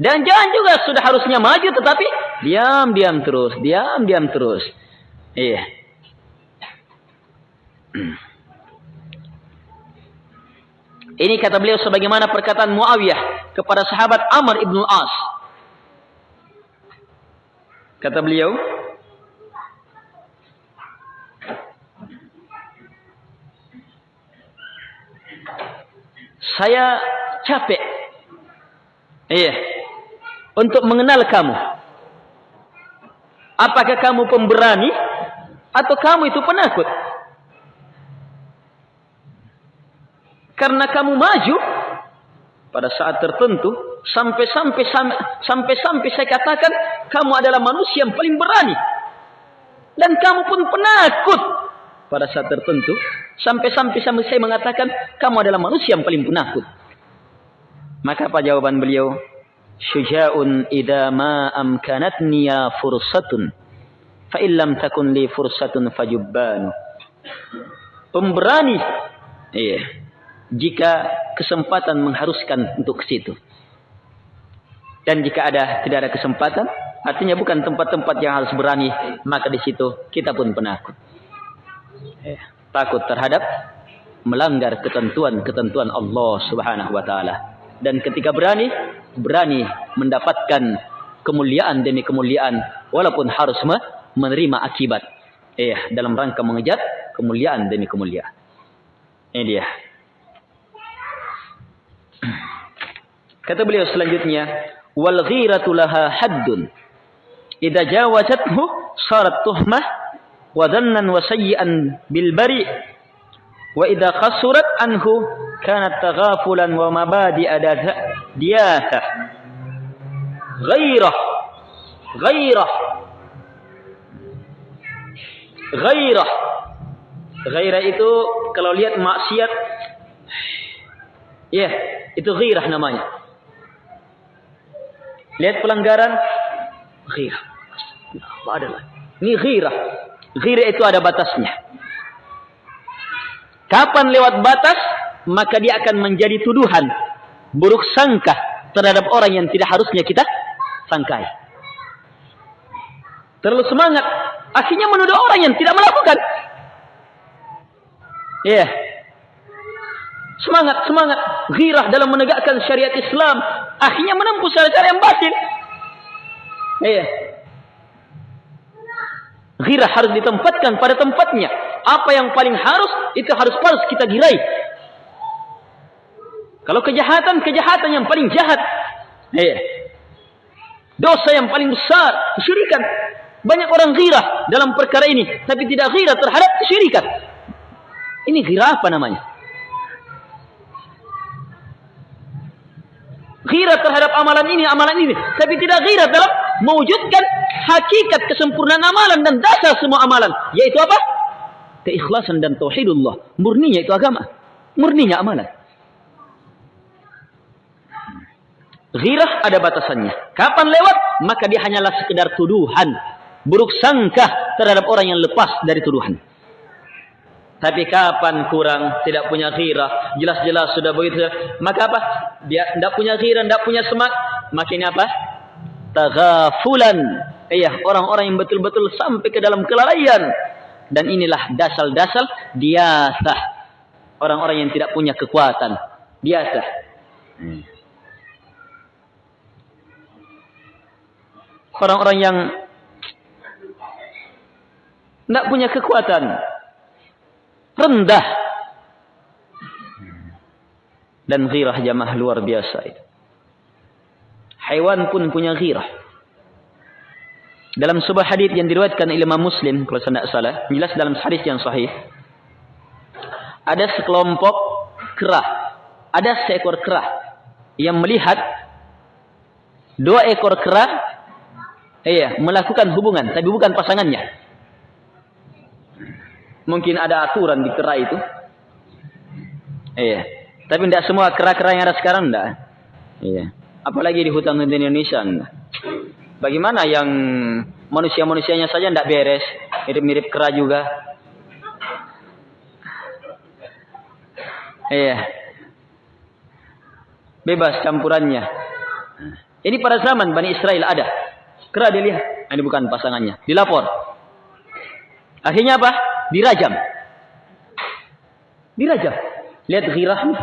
Dan jangan juga sudah harusnya maju tetapi diam-diam terus, diam-diam terus. Iya. Ini kata beliau sebagaimana perkataan Muawiyah kepada sahabat Amr ibn As. Kata beliau, saya capek. Iya. Untuk mengenal kamu. Apakah kamu pemberani atau kamu itu penakut? Karena kamu maju pada saat tertentu sampai-sampai sampai-sampai saya katakan kamu adalah manusia yang paling berani. Dan kamu pun penakut pada saat tertentu sampai-sampai saya mengatakan kamu adalah manusia yang paling penakut. Maka apa jawaban beliau? Syuja'un idza ma amkanatni ya fursatun fa illam takun li fursatun fajubbanu. Pemberani. Iya. Jika kesempatan mengharuskan untuk ke situ. Dan jika ada tidak ada kesempatan, artinya bukan tempat-tempat yang harus berani, maka di situ kita pun penakut. Eh, takut terhadap melanggar ketentuan-ketentuan Allah Subhanahu wa taala. Dan ketika berani, berani mendapatkan kemuliaan demi kemuliaan walaupun harus menerima akibat. Eh, dalam rangka mengejar kemuliaan demi kemuliaan. Ini dia. Kata beliau selanjutnya, wal ghiratu laha haddun. Idza jawazathu sarat tuhmah wa dhannan wa sayyi'an bil bari wa idza qasurat anhu kanat taghafulan wa mabadi'a diyata. Ghairah ghairah ghairah ghairah itu kalau lihat maksiat ya yeah, itu ghairah namanya Lihat pelanggaran ghirah. Apa adalah? Ini ghirah. Ghirah itu ada batasnya. Kapan lewat batas, maka dia akan menjadi tuduhan. Buruk sangka terhadap orang yang tidak harusnya kita sangkai. Terlalu semangat. Akhirnya menuduh orang yang tidak melakukan. Ya. Yeah. Semangat, semangat. Ghirah dalam menegakkan syariat Islam. Akhirnya menempuh cara-cara yang batin. Iya. Ghirah harus ditempatkan pada tempatnya. Apa yang paling harus, itu harus harus kita girai. Kalau kejahatan, kejahatan yang paling jahat. Iya. Dosa yang paling besar, kesyirikan. Banyak orang ghirah dalam perkara ini. Tapi tidak ghirah terhadap kesyirikan. Ini ghirah apa namanya? Ghirah terhadap amalan ini, amalan ini. Tapi tidak ghirah dalam mewujudkan hakikat kesempurnaan amalan dan dasar semua amalan. Yaitu apa? Keikhlasan dan tauhidullah. Murninya itu agama. Murninya amalan. Ghirah ada batasannya. Kapan lewat, maka dia hanyalah sekedar tuduhan. Buruk sangka terhadap orang yang lepas dari tuduhan. Tapi kapan kurang, tidak punya ghirah, jelas-jelas sudah begitu. Maka apa? Dia tidak punya ghirah, tidak punya semak. Makin apa? Taghafulan. Iya, orang-orang yang betul-betul sampai ke dalam kelalaian. Dan inilah dasal-dasal diasah. Orang-orang yang tidak punya kekuatan. Biasa. Orang-orang yang tidak punya kekuatan rendah dan ghirah jamaah luar biasa itu. Hewan pun punya ghirah. Dalam sebuah hadis yang diriwayatkan oleh Imam Muslim kalau saya tidak salah, jelas dalam hadis yang sahih. Ada sekelompok kerah, ada seekor kerah yang melihat dua ekor kerah iya, melakukan hubungan tapi bukan pasangannya. Mungkin ada aturan di kera itu. Iya. Tapi tidak semua kera-kera yang ada sekarang tidak. Iya. Apalagi di hutan di Indonesia enggak. Bagaimana yang manusia-manusianya saja tidak beres, mirip-mirip kera juga. Iya. Bebas campurannya. Ini pada zaman Bani Israel ada. Kera dilihat, ini bukan pasangannya. Dilapor. Akhirnya apa? dirajam. Dirajam. Lihat ghirahnya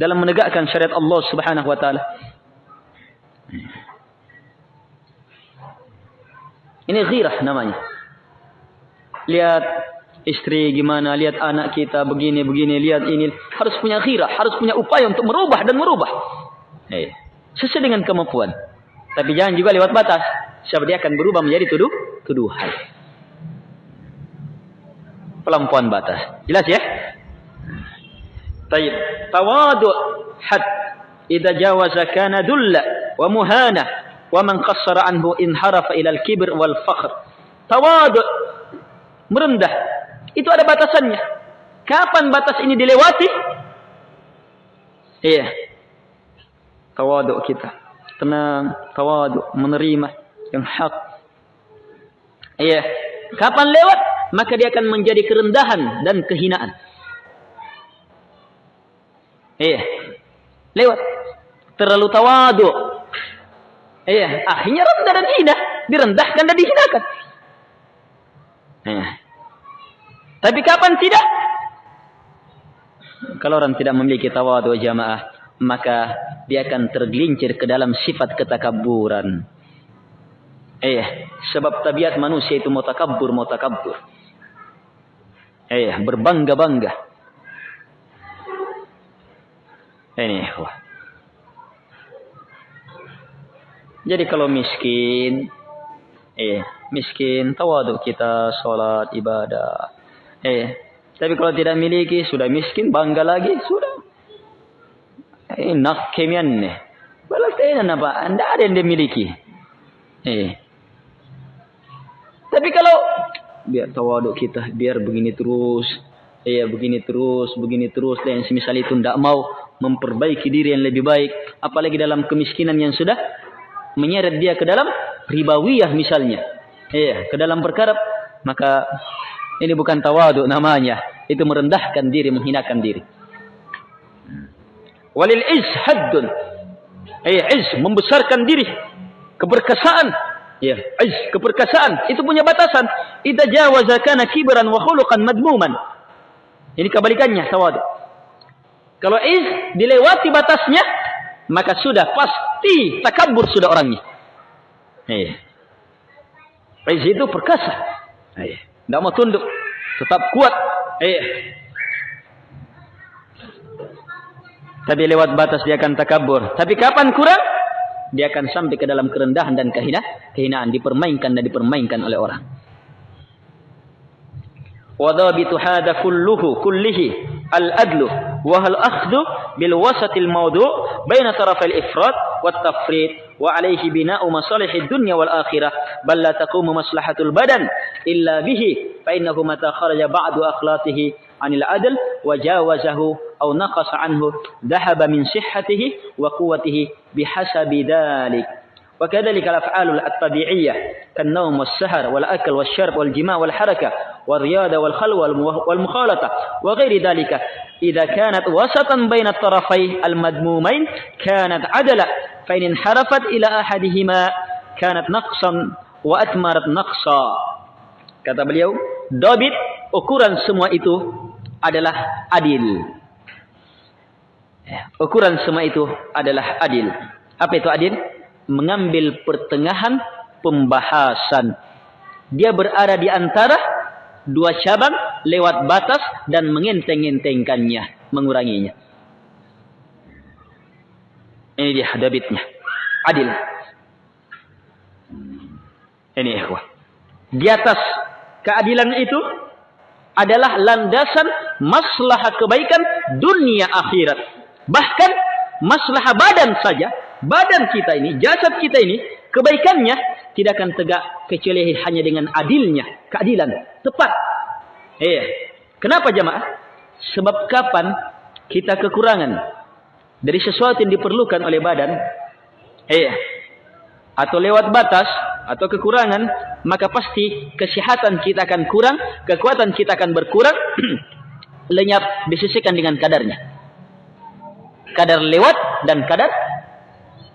dalam menegakkan syariat Allah Subhanahu wa taala. Ini ghirah namanya. Lihat istri gimana, lihat anak kita begini begini, lihat ini, harus punya khirah, harus punya upaya untuk merubah dan merubah. Eh, sesuai dengan kemampuan. Tapi jangan juga lewat batas. Sebab dia akan berubah menjadi tuduh, tuduhan. Pelampuan batas. Jelas ya? Tayyib. Tawadu' had idza jawaza kana dulla wa muhana wa man qassara anhu inharafa ila wal fakhr. Tawadu' merendah itu ada batasannya. Kapan batas ini dilewati? Iya. Tawadu' kita. Tenang, tawadu' menerima yang hak. Iya. Kapan lewat? Maka dia akan menjadi kerendahan dan kehinaan. Iya. Lewat. Terlalu tawadu. Iya. Akhirnya rendah dan hina. Direndahkan dan dihinakan. Iya. Tapi kapan tidak? Kalau orang tidak memiliki tawadu jamaah, maka dia akan tergelincir ke dalam sifat ketakaburan. Eh, sebab tabiat manusia itu mau takabur. Eh, berbangga-bangga. Ini, wah. Jadi kalau miskin, eh, miskin, tawadu kita, sholat, ibadah. Eh, tapi kalau tidak miliki, sudah miskin, bangga lagi, sudah. Eh, nak kemian nih. Balas kainan apa? Anda ada yang dimiliki. Eh. Tapi kalau biar tawadu kita, biar begini terus, Iya begini terus, begini terus dan semisal itu tidak mau memperbaiki diri yang lebih baik, apalagi dalam kemiskinan yang sudah menyeret dia ke dalam ribawiyah misalnya. Iya, ke dalam perkara maka ini bukan tawadu namanya, itu merendahkan diri, menghinakan diri. Walil iz haddun. Iya, iz membesarkan diri, keberkasaan. Ya, iz keperkasaan itu punya batasan. Idza jawaza kana kibran wa khuluqan madmuman. Ini kebalikannya tawadu. Kalau iz dilewati batasnya, maka sudah pasti takabur sudah orangnya. Iya. Iz itu perkasa. Iya. Tidak mau tunduk. Tetap kuat. Tapi lewat batas dia akan takabur. Tapi kapan kurang? Dia akan sampai ke dalam kerendahan dan kehinaan, kehinaan dipermainkan dan dipermainkan oleh orang. Wadabitu hada kulluhu kullihi al-adlu wa hal akhdhu bil wasatil mawdu' baina taraf al-ifrat wa wat tafrit wa alaihi bina'u masalihid dunya wal akhirah bal la taqumu maslahatul badan illa bihi fa innahu mata kharaja ba'du akhlaqihi عن العدل وجاوزه أو نقص عنه ذهب من صحته وقوته بحسب ذلك. وكذلك الأفعال الطبيعية كالنوم والسهر والأكل والشرب والجماع والحركة والرياضة والخلوة والمخالطة وغير ذلك. إذا كانت وسطا بين الطرفين المذمومين كانت عدلا فإن انحرفت إلى أحدهما كانت نقصا وأثمرت نقصا. kata beliau dobit ukuran semua itu adalah adil ukuran semua itu adalah adil apa itu adil mengambil pertengahan pembahasan. Dia berada di antara dua cabang lewat batas dan mengenteng-entengkannya, menguranginya. Ini dia hadabitnya. Adil. Ini ikhwah. Di atas keadilan itu adalah landasan maslahah kebaikan dunia akhirat. Bahkan maslahah badan saja badan kita ini, jasad kita ini, kebaikannya tidak akan tegak kecuali hanya dengan adilnya, keadilan, tepat. Eh, kenapa jemaah? Sebab kapan kita kekurangan dari sesuatu yang diperlukan oleh badan, eh, atau lewat batas atau kekurangan, maka pasti kesehatan kita akan kurang, kekuatan kita akan berkurang, lenyap disisihkan dengan kadarnya. Kadar lewat dan kadar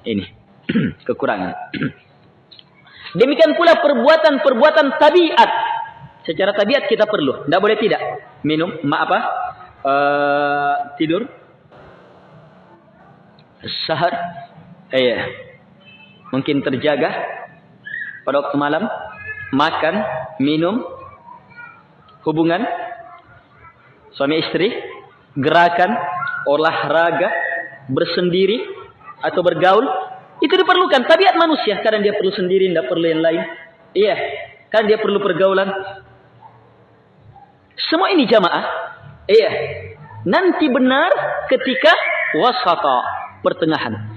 ini kekurangan. Demikian pula perbuatan-perbuatan tabiat. Secara tabiat kita perlu, tidak boleh tidak. Minum, ma apa? Uh, tidur. Sahar. Eh, mungkin terjaga pada waktu malam, makan, minum, hubungan suami istri, gerakan, olahraga, bersendiri atau bergaul itu diperlukan. Tabiat manusia kadang dia perlu sendiri tidak perlu yang lain. Iya kan dia perlu pergaulan. Semua ini jamaah iya nanti benar ketika wasata pertengahan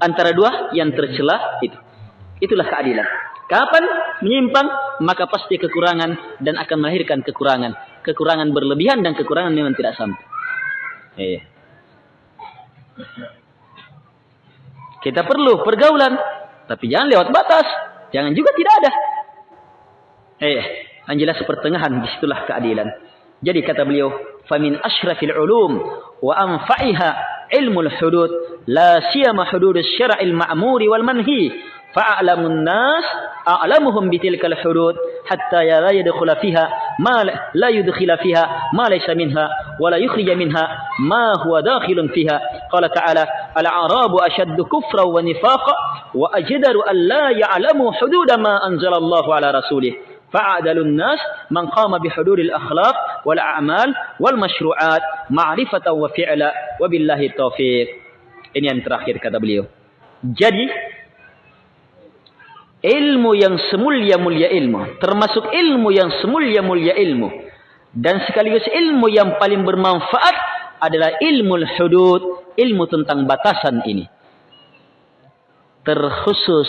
antara dua yang tercela itu itulah keadilan kapan menyimpang maka pasti kekurangan dan akan melahirkan kekurangan kekurangan berlebihan dan kekurangan memang tidak sampai iya kita perlu pergaulan, tapi jangan lewat batas. Jangan juga tidak ada. Eh, yang jelas pertengahan di situlah keadilan. Jadi kata beliau, "Famin asyrafil ulum wa anfa'iha hudud, la siyama hudud asy-syar'il ma'muri wal manhi." فأعلم الناس أعلمهم بتلك الحدود حتى لا يدخل فيها ما لا يدخل فيها ما ليس منها ولا يخرج منها ما هو داخل فيها قال تعالى الأعراب أشد كفرا ونفاقا وأجدر أن لا يعلموا حدود ما أنزل الله على رسوله fa'adalun nas man qama bihuduril akhlaq wal a'mal wal-mashru'at, ma'rifatan wa fi'la wa billahi taufiq. Ini yang terakhir kata beliau. Jadi ilmu yang semulia-mulia ilmu, termasuk ilmu yang semulia-mulia ilmu dan sekaligus ilmu yang paling bermanfaat adalah ilmu hudud, ilmu tentang batasan ini. Terkhusus,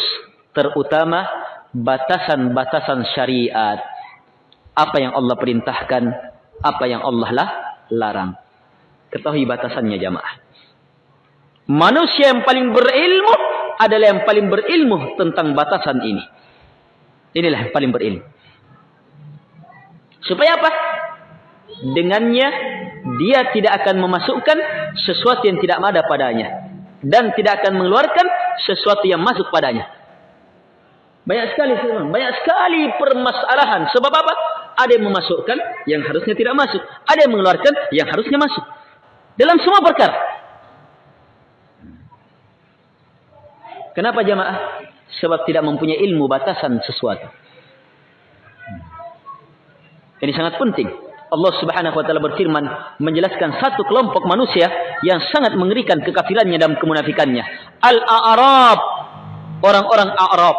terutama batasan-batasan syariat. Apa yang Allah perintahkan, apa yang Allah lah larang. Ketahui batasannya jamaah. Manusia yang paling berilmu adalah yang paling berilmu tentang batasan ini. Inilah yang paling berilmu. Supaya apa? Dengannya dia tidak akan memasukkan sesuatu yang tidak ada padanya dan tidak akan mengeluarkan sesuatu yang masuk padanya. Banyak sekali banyak sekali permasalahan. Sebab apa? Ada yang memasukkan yang harusnya tidak masuk, ada yang mengeluarkan yang harusnya masuk. Dalam semua perkara. Kenapa jamaah? Sebab tidak mempunyai ilmu batasan sesuatu. Ini sangat penting. Allah Subhanahu wa taala berfirman menjelaskan satu kelompok manusia yang sangat mengerikan kekafirannya dan kemunafikannya. Al-A'rab, orang-orang Arab.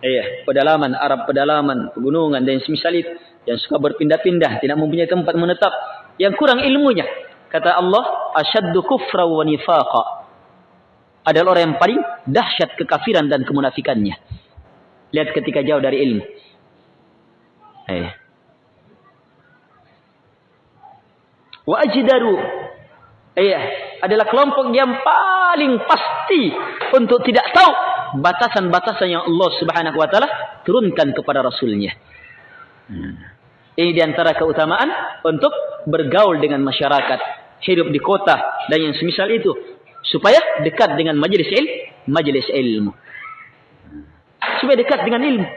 Iya, pedalaman Arab, pedalaman, pegunungan dan semisal itu yang suka berpindah-pindah, tidak mempunyai tempat menetap, yang kurang ilmunya. Kata Allah, asyaddu kufra wa nifaqa adalah orang yang paling dahsyat kekafiran dan kemunafikannya. Lihat ketika jauh dari ilmu. Eh. Wa ajdaru. Eh, adalah kelompok yang paling pasti untuk tidak tahu batasan-batasan yang Allah Subhanahu wa taala turunkan kepada rasulnya. Ini di antara keutamaan untuk bergaul dengan masyarakat, hidup di kota dan yang semisal itu supaya dekat dengan majelis il majelis ilmu. Supaya dekat dengan ilmu.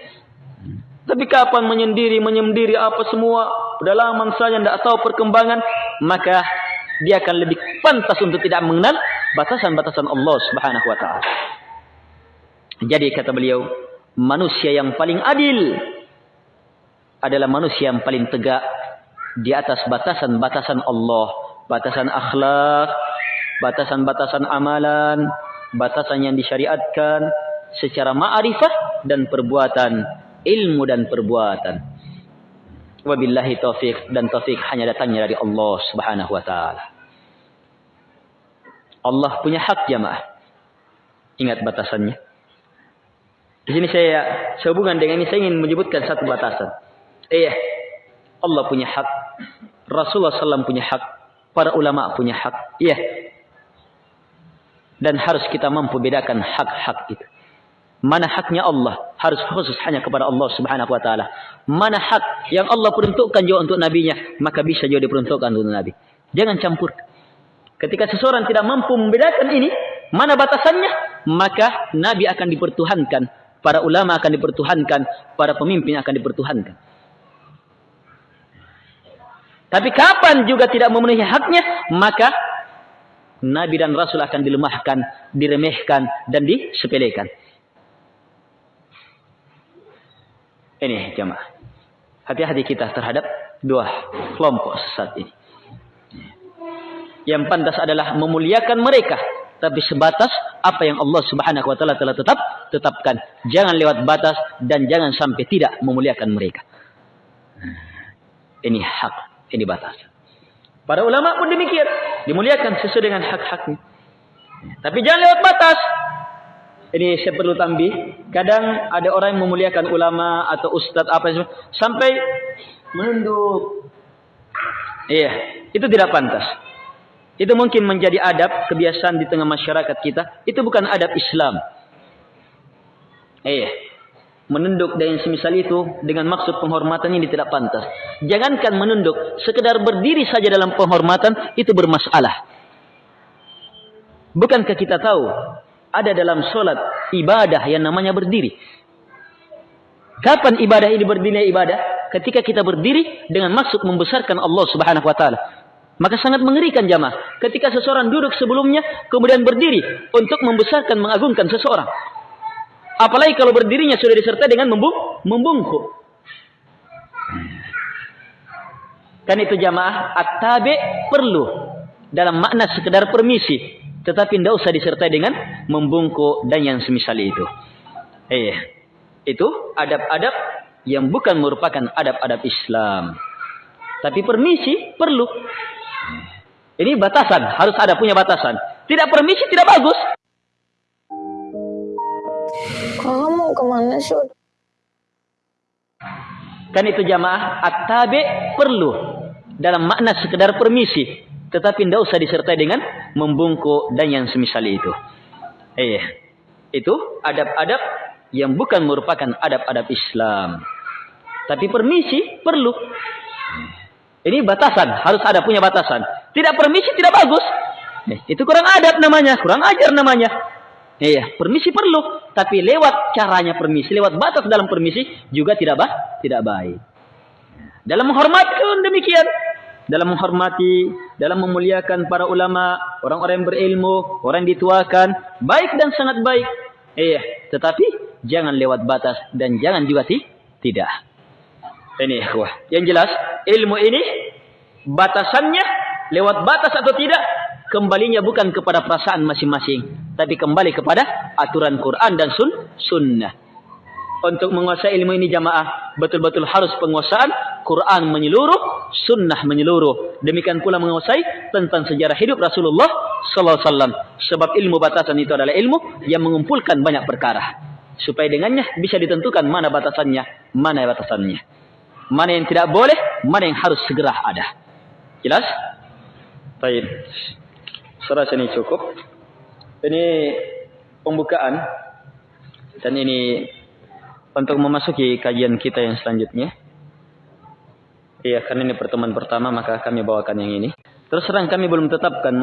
Tapi kapan menyendiri menyendiri apa semua pedalaman saja tidak tahu perkembangan maka dia akan lebih pantas untuk tidak mengenal batasan-batasan Allah Subhanahu wa taala jadi kata beliau manusia yang paling adil adalah manusia yang paling tegak di atas batasan-batasan Allah batasan akhlak batasan-batasan amalan, batasan yang disyariatkan secara ma'rifah dan perbuatan, ilmu dan perbuatan. Wabillahi taufik dan taufik hanya datangnya dari Allah Subhanahu wa taala. Allah punya hak jamaah. Ingat batasannya. Di sini saya sehubungan dengan ini saya ingin menyebutkan satu batasan. Iya. Allah punya hak. Rasulullah SAW punya hak. Para ulama punya hak. Iya dan harus kita mampu bedakan hak-hak itu. Mana haknya Allah harus khusus hanya kepada Allah Subhanahu wa taala. Mana hak yang Allah peruntukkan juga untuk nabinya, maka bisa juga diperuntukkan untuk nabi. Jangan campur. Ketika seseorang tidak mampu membedakan ini, mana batasannya, maka nabi akan dipertuhankan, para ulama akan dipertuhankan, para pemimpin akan dipertuhankan. Tapi kapan juga tidak memenuhi haknya, maka Nabi dan Rasul akan dilemahkan, diremehkan, dan disepelekan. Ini jemaah. hati-hati kita terhadap dua kelompok sesat ini. Yang pantas adalah memuliakan mereka. Tapi sebatas apa yang Allah subhanahu wa ta'ala telah tetap tetapkan. Jangan lewat batas dan jangan sampai tidak memuliakan mereka. Ini hak, ini batas. Para ulama pun demikian. Dimuliakan sesuai dengan hak-haknya. Tapi jangan lewat batas. Ini saya perlu tambih. Kadang ada orang yang memuliakan ulama atau ustadz apa sampai menunduk. Iya, itu tidak pantas. Itu mungkin menjadi adab kebiasaan di tengah masyarakat kita. Itu bukan adab Islam. Eh, menunduk dan semisal itu dengan maksud penghormatan ini tidak pantas. Jangankan menunduk, sekedar berdiri saja dalam penghormatan itu bermasalah. Bukankah kita tahu ada dalam solat ibadah yang namanya berdiri? Kapan ibadah ini berdiri ibadah? Ketika kita berdiri dengan maksud membesarkan Allah Subhanahu wa taala. Maka sangat mengerikan jamaah ketika seseorang duduk sebelumnya kemudian berdiri untuk membesarkan mengagungkan seseorang. Apalagi kalau berdirinya sudah disertai dengan membung membungkuk. Kan itu jamaah at-tabi perlu dalam makna sekedar permisi, tetapi tidak usah disertai dengan membungkuk dan yang semisal itu. Eh, itu adab-adab yang bukan merupakan adab-adab Islam. Tapi permisi perlu. Ini batasan, harus ada punya batasan. Tidak permisi tidak bagus. Kamu ke mana sih? Kan itu jamaah at-tabi perlu dalam makna sekedar permisi, tetapi tidak usah disertai dengan membungkuk dan yang semisal itu. Eh, itu adab-adab yang bukan merupakan adab-adab Islam. Tapi permisi perlu. Ini batasan, harus ada punya batasan. Tidak permisi tidak bagus. Eh, itu kurang adab namanya, kurang ajar namanya. Iya, permisi perlu, tapi lewat caranya permisi, lewat batas dalam permisi juga tidak bah, tidak baik. Dalam menghormati pun demikian. Dalam menghormati, dalam memuliakan para ulama, orang-orang yang berilmu, orang yang dituakan, baik dan sangat baik. Iya, tetapi jangan lewat batas dan jangan juga ti tidak. Ini wah, yang jelas ilmu ini batasannya lewat batas atau tidak kembalinya bukan kepada perasaan masing-masing, tapi kembali kepada aturan Quran dan sun sunnah. Untuk menguasai ilmu ini jamaah betul-betul harus penguasaan Quran menyeluruh, sunnah menyeluruh. Demikian pula menguasai tentang sejarah hidup Rasulullah sallallahu alaihi wasallam. Sebab ilmu batasan itu adalah ilmu yang mengumpulkan banyak perkara. Supaya dengannya bisa ditentukan mana batasannya, mana batasannya. Mana yang tidak boleh, mana yang harus segera ada. Jelas? Baik. Rasa ini cukup. Ini pembukaan. Dan ini untuk memasuki kajian kita yang selanjutnya. Iya, karena ini pertemuan pertama, maka kami bawakan yang ini. Terus terang kami belum tetapkan